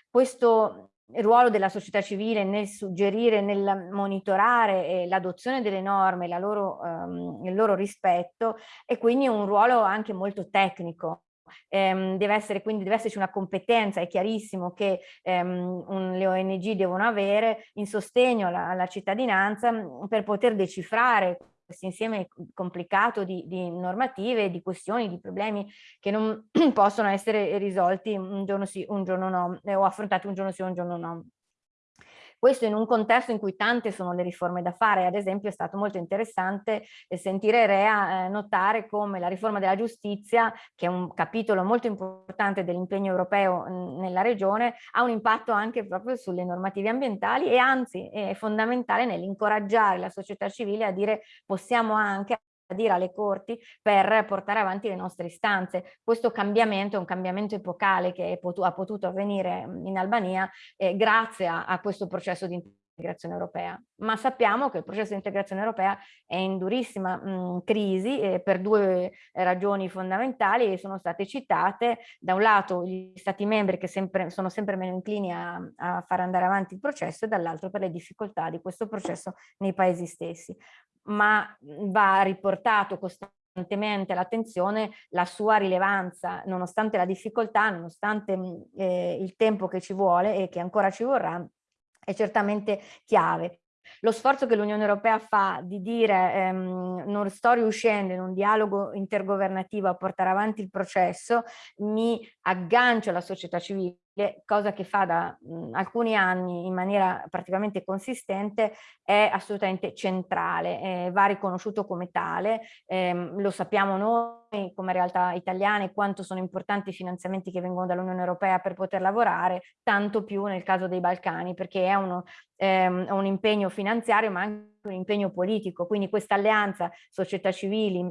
Questo il ruolo della società civile nel suggerire, nel monitorare eh, l'adozione delle norme, loro, um, il loro rispetto e quindi un ruolo anche molto tecnico. Um, deve essere quindi deve esserci una competenza, è chiarissimo che um, un, le ONG devono avere in sostegno alla, alla cittadinanza per poter decifrare questo insieme complicato di, di normative, di questioni, di problemi che non possono essere risolti un giorno sì, un giorno no, eh, o affrontati un giorno sì, un giorno no. Questo in un contesto in cui tante sono le riforme da fare, ad esempio è stato molto interessante eh, sentire Rea eh, notare come la riforma della giustizia, che è un capitolo molto importante dell'impegno europeo nella regione, ha un impatto anche proprio sulle normative ambientali e anzi è fondamentale nell'incoraggiare la società civile a dire possiamo anche dire alle corti per portare avanti le nostre istanze. Questo cambiamento è un cambiamento epocale che potu ha potuto avvenire in Albania eh, grazie a, a questo processo di integrazione europea, ma sappiamo che il processo di integrazione europea è in durissima mh, crisi eh, per due ragioni fondamentali e sono state citate, da un lato gli stati membri che sempre, sono sempre meno inclini a, a far andare avanti il processo e dall'altro per le difficoltà di questo processo nei paesi stessi. Ma va riportato costantemente l'attenzione la sua rilevanza, nonostante la difficoltà, nonostante eh, il tempo che ci vuole e che ancora ci vorrà, è certamente chiave. Lo sforzo che l'Unione Europea fa di dire ehm, non sto riuscendo in un dialogo intergovernativo a portare avanti il processo, mi aggancio alla società civile cosa che fa da mh, alcuni anni in maniera praticamente consistente, è assolutamente centrale, eh, va riconosciuto come tale, ehm, lo sappiamo noi come realtà italiane quanto sono importanti i finanziamenti che vengono dall'Unione Europea per poter lavorare, tanto più nel caso dei Balcani, perché è uno, ehm, un impegno finanziario ma anche un impegno politico, quindi questa alleanza società civili,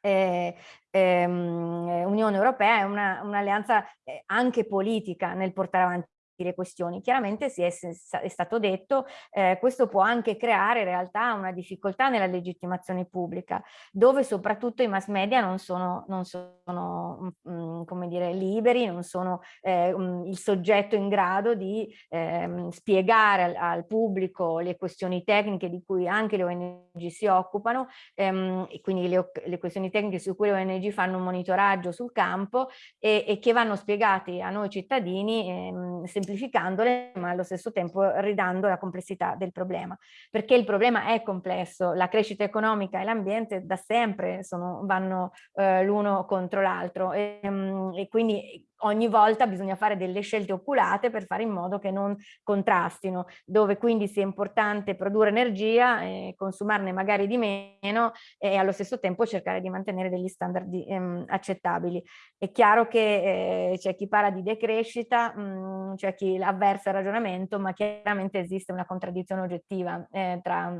eh, ehm, Unione Europea è un'alleanza un eh, anche politica nel portare avanti le questioni. Chiaramente si è, è stato detto eh, questo può anche creare in realtà una difficoltà nella legittimazione pubblica, dove soprattutto i mass media non sono, non sono mh, mm, come dire, liberi, non sono eh, mh, mm, il soggetto in grado di eh, spiegare al, al, pubblico le questioni tecniche di cui anche le ONG si occupano ehm, e quindi le, le, questioni tecniche su cui le ONG fanno un monitoraggio sul campo e, e che vanno spiegati a noi cittadini ehm, semplificandole ma allo stesso tempo ridando la complessità del problema. Perché il problema è complesso, la crescita economica e l'ambiente da sempre sono, vanno eh, l'uno contro l'altro e, mm, e quindi ogni volta bisogna fare delle scelte oculate per fare in modo che non contrastino, dove quindi sia importante produrre energia, e consumarne magari di meno e allo stesso tempo cercare di mantenere degli standard ehm, accettabili. È chiaro che eh, c'è chi parla di decrescita, mm, c'è chi avversa il ragionamento, ma chiaramente esiste una contraddizione oggettiva eh, tra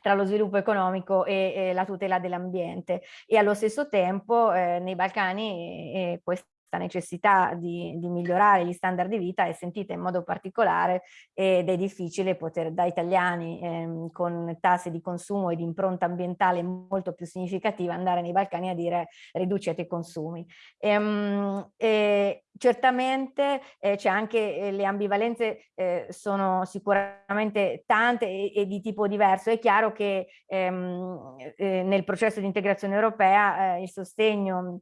tra lo sviluppo economico e, e la tutela dell'ambiente e allo stesso tempo eh, nei Balcani eh, questo questa necessità di, di, migliorare gli standard di vita è sentita in modo particolare ed è difficile poter da italiani ehm, con tassi di consumo e di impronta ambientale molto più significativa andare nei Balcani a dire riducete i consumi. Ehm, e certamente eh, c'è anche eh, le ambivalenze eh, sono sicuramente tante e, e, di tipo diverso. È chiaro che ehm, eh, nel processo di integrazione europea eh, il sostegno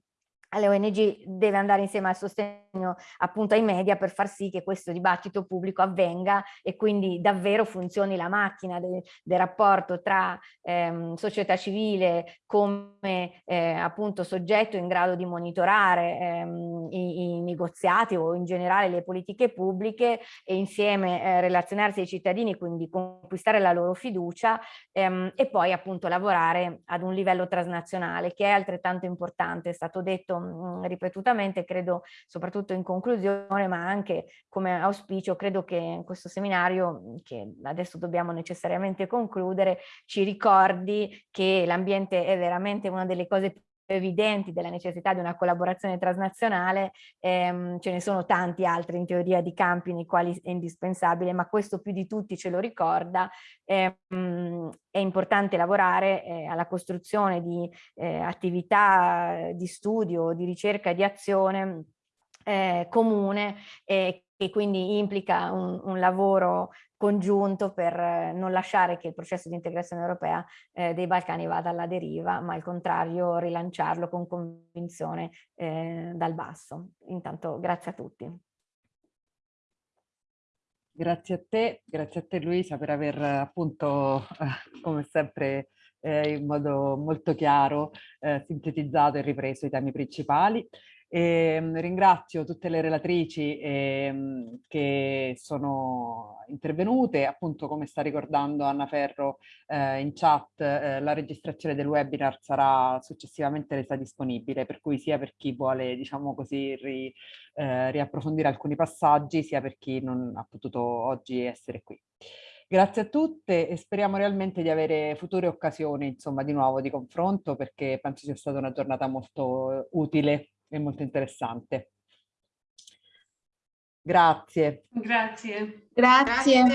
alle ONG deve andare insieme al sostegno appunto ai media per far sì che questo dibattito pubblico avvenga e quindi davvero funzioni la macchina del, del rapporto tra ehm, società civile come eh, appunto soggetto in grado di monitorare ehm, i, i, negoziati o in generale le politiche pubbliche e insieme eh, relazionarsi ai cittadini, quindi conquistare la loro fiducia ehm, e poi appunto lavorare ad un livello transnazionale che è altrettanto importante, è stato detto mh, ripetutamente, credo soprattutto in conclusione, ma anche come auspicio, credo che questo seminario, che adesso dobbiamo necessariamente concludere, ci ricordi che l'ambiente è veramente una delle cose più evidenti della necessità di una collaborazione transnazionale, ehm, ce ne sono tanti altri in teoria di campi nei quali è indispensabile, ma questo più di tutti ce lo ricorda, ehm, è importante lavorare eh, alla costruzione di eh, attività di studio, di ricerca di azione eh, comune e che quindi implica un, un lavoro congiunto per eh, non lasciare che il processo di integrazione europea eh, dei Balcani vada alla deriva, ma al contrario rilanciarlo con convinzione eh, dal basso. Intanto grazie a tutti. Grazie a te, grazie a te Luisa per aver appunto, eh, come sempre, eh, in modo molto chiaro eh, sintetizzato e ripreso i temi principali. E, ehm, ringrazio tutte le relatrici eh, che sono intervenute, appunto come sta ricordando Anna Ferro eh, in chat, eh, la registrazione del webinar sarà successivamente resa disponibile, per cui sia per chi vuole, diciamo così, ri, eh, riapprofondire alcuni passaggi, sia per chi non ha potuto oggi essere qui. Grazie a tutte e speriamo realmente di avere future occasioni, insomma, di nuovo di confronto perché penso sia stata una giornata molto utile è molto interessante. Grazie. Grazie. Grazie. Grazie.